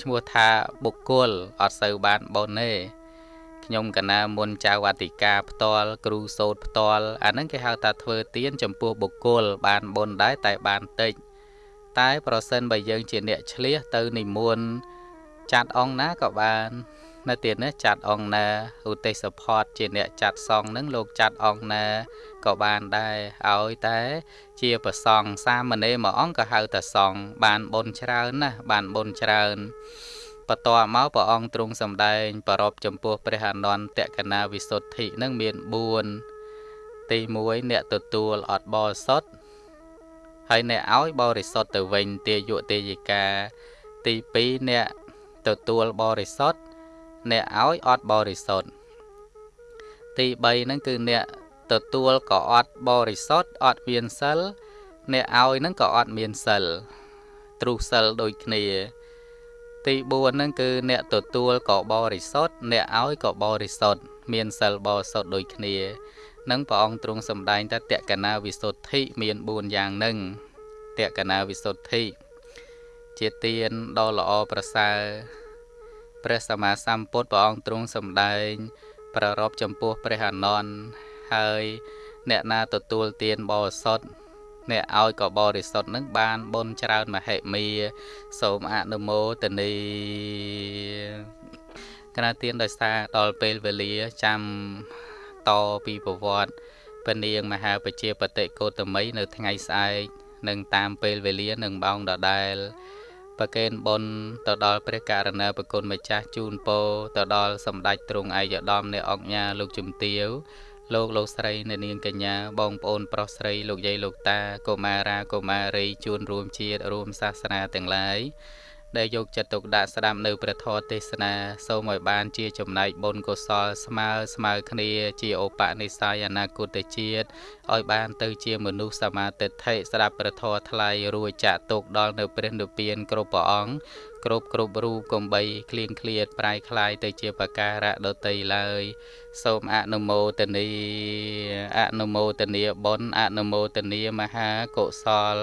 ឈ្មោះថាបុគ្គលអត់សូវបានបុណ្យទេខ្ញុំកណាមុនចៅអធិការផ្ទាល់គ្រូសោតផ្ទាល់អាហ្នឹងគេហៅថាធ្វើទានចំពោះបុគ្គលបានបុណ្យដែរតែបានតិចតែប្រសិនបើយើងជាអ្នកឆ្លៀសទៅនិមន្តចាត់អង្គណាក៏បាននៅទៀតនេះចាត់អង្គណាឧទេសផតជាអ្នកចាត់សងនឹងលោកចាត់អង្គណា ក៏បានដែរឲ្យតែ ជាប្រសងសាមណេរមួយអង្គក៏ហៅថាសងបានបុណ្យច្រើនណាស់បានបុណ្យច្រើនបន្ទាប់មកព្រះអង្គទ្រង់សម្ដែង ប្រពចំពោះព្រះអនន្តតកណាវិសុទ្ធិនឹងមាន4ទី1អ្នកទទួលអត់បរិសុទ្ធហើយអ្នកឲ្យបរិសុទ្ធទៅវិញទាយុទេយិកា ទី2អ្នកទទួលបរិសុទ្ធអ្នកឲ្យអត់បរិសុទ្ធទី3ហ្នឹងគឺអ្នក ទទួលក៏អត់បរិសុទ្ធអត់មានសិលអ្នកឲ្យហ្នឹងក៏អត់មានសិលទ្រុះសិលដូចគ្នា ទី4ហ្នឹងគឺអ្នកទទួលក៏បរិសុទ្ធអ្នកឲ្យក៏បរិសុទ្ធមានសិលបរិសុទ្ធដូចគ្នានឹងព្រះអង្គទ្រង់សម្ដែងថាតក្កណាវិសុទ្ធិមាន4យ៉ាងហ្នឹងតក្កណាវិសុទ្ធិជាទានដ៏ល្អប្រសើរព្រះសម្មាសម្ពុទ្ធព្រះអង្គទ្រង់សម្ដែង ប្ររពចំពោះព្រះអនន្ត ហើយអ្នកណាទទួលទានបរិសុទ្ធអ្នកឲ្យក៏បរិសុទ្ធនឹងបានបុណ្យច្រើនមហិមា សូមអនុមោទនីគណៈទានដោយសារដល់ពេលវេលាចាំតពីប្រវត្តិពនាងមហាបជាបតិកោតមីនៅថ្ងៃស្អែកនឹងតាមពេលវេលានឹងបោងដដែលប្រកេនបុណ្យទៅដល់ព្រះករណីប្រគុណម្ចាស់ជូនពរទៅដល់សម្ដេចទ្រង់ឯកឧត្តមនៃអង្គញាលោកជំទាវ លោកលោកស្រីអ្នកនាងកញ្ញាបងប្អូនប្រុសស្រីលោកយាយលោកតាកុមារាកុមារីជួនរួមជាតិរួមសាសនាទាំងឡាយ ដែលយកចិត្តទុកដាក់ស្ដាប់នៅព្រះធម៌ទេសនាសូមឲ្យបានជាចំណែកបុណ្យកុសលស្មើស្មើគ្នាជាឧបនិស្ស័យអនាគតជាតិឲ្យបានទៅជាមនុស្សសមាទិដ្ឋិស្ដាប់ព្រះធម៌ថ្លៃរួចចាក់ទុកដល់នៅព្រះនិព្វានគ្រប់ព្រះអង្គគ្រប់គ្រប់រូបកំបីคลีងឃ្លាតប្រែคลายទៅជាបការៈដតីឡើយសូមអនុមោទនីអនុមោទនីបុណ្យអនុមោទនីមហាកុសល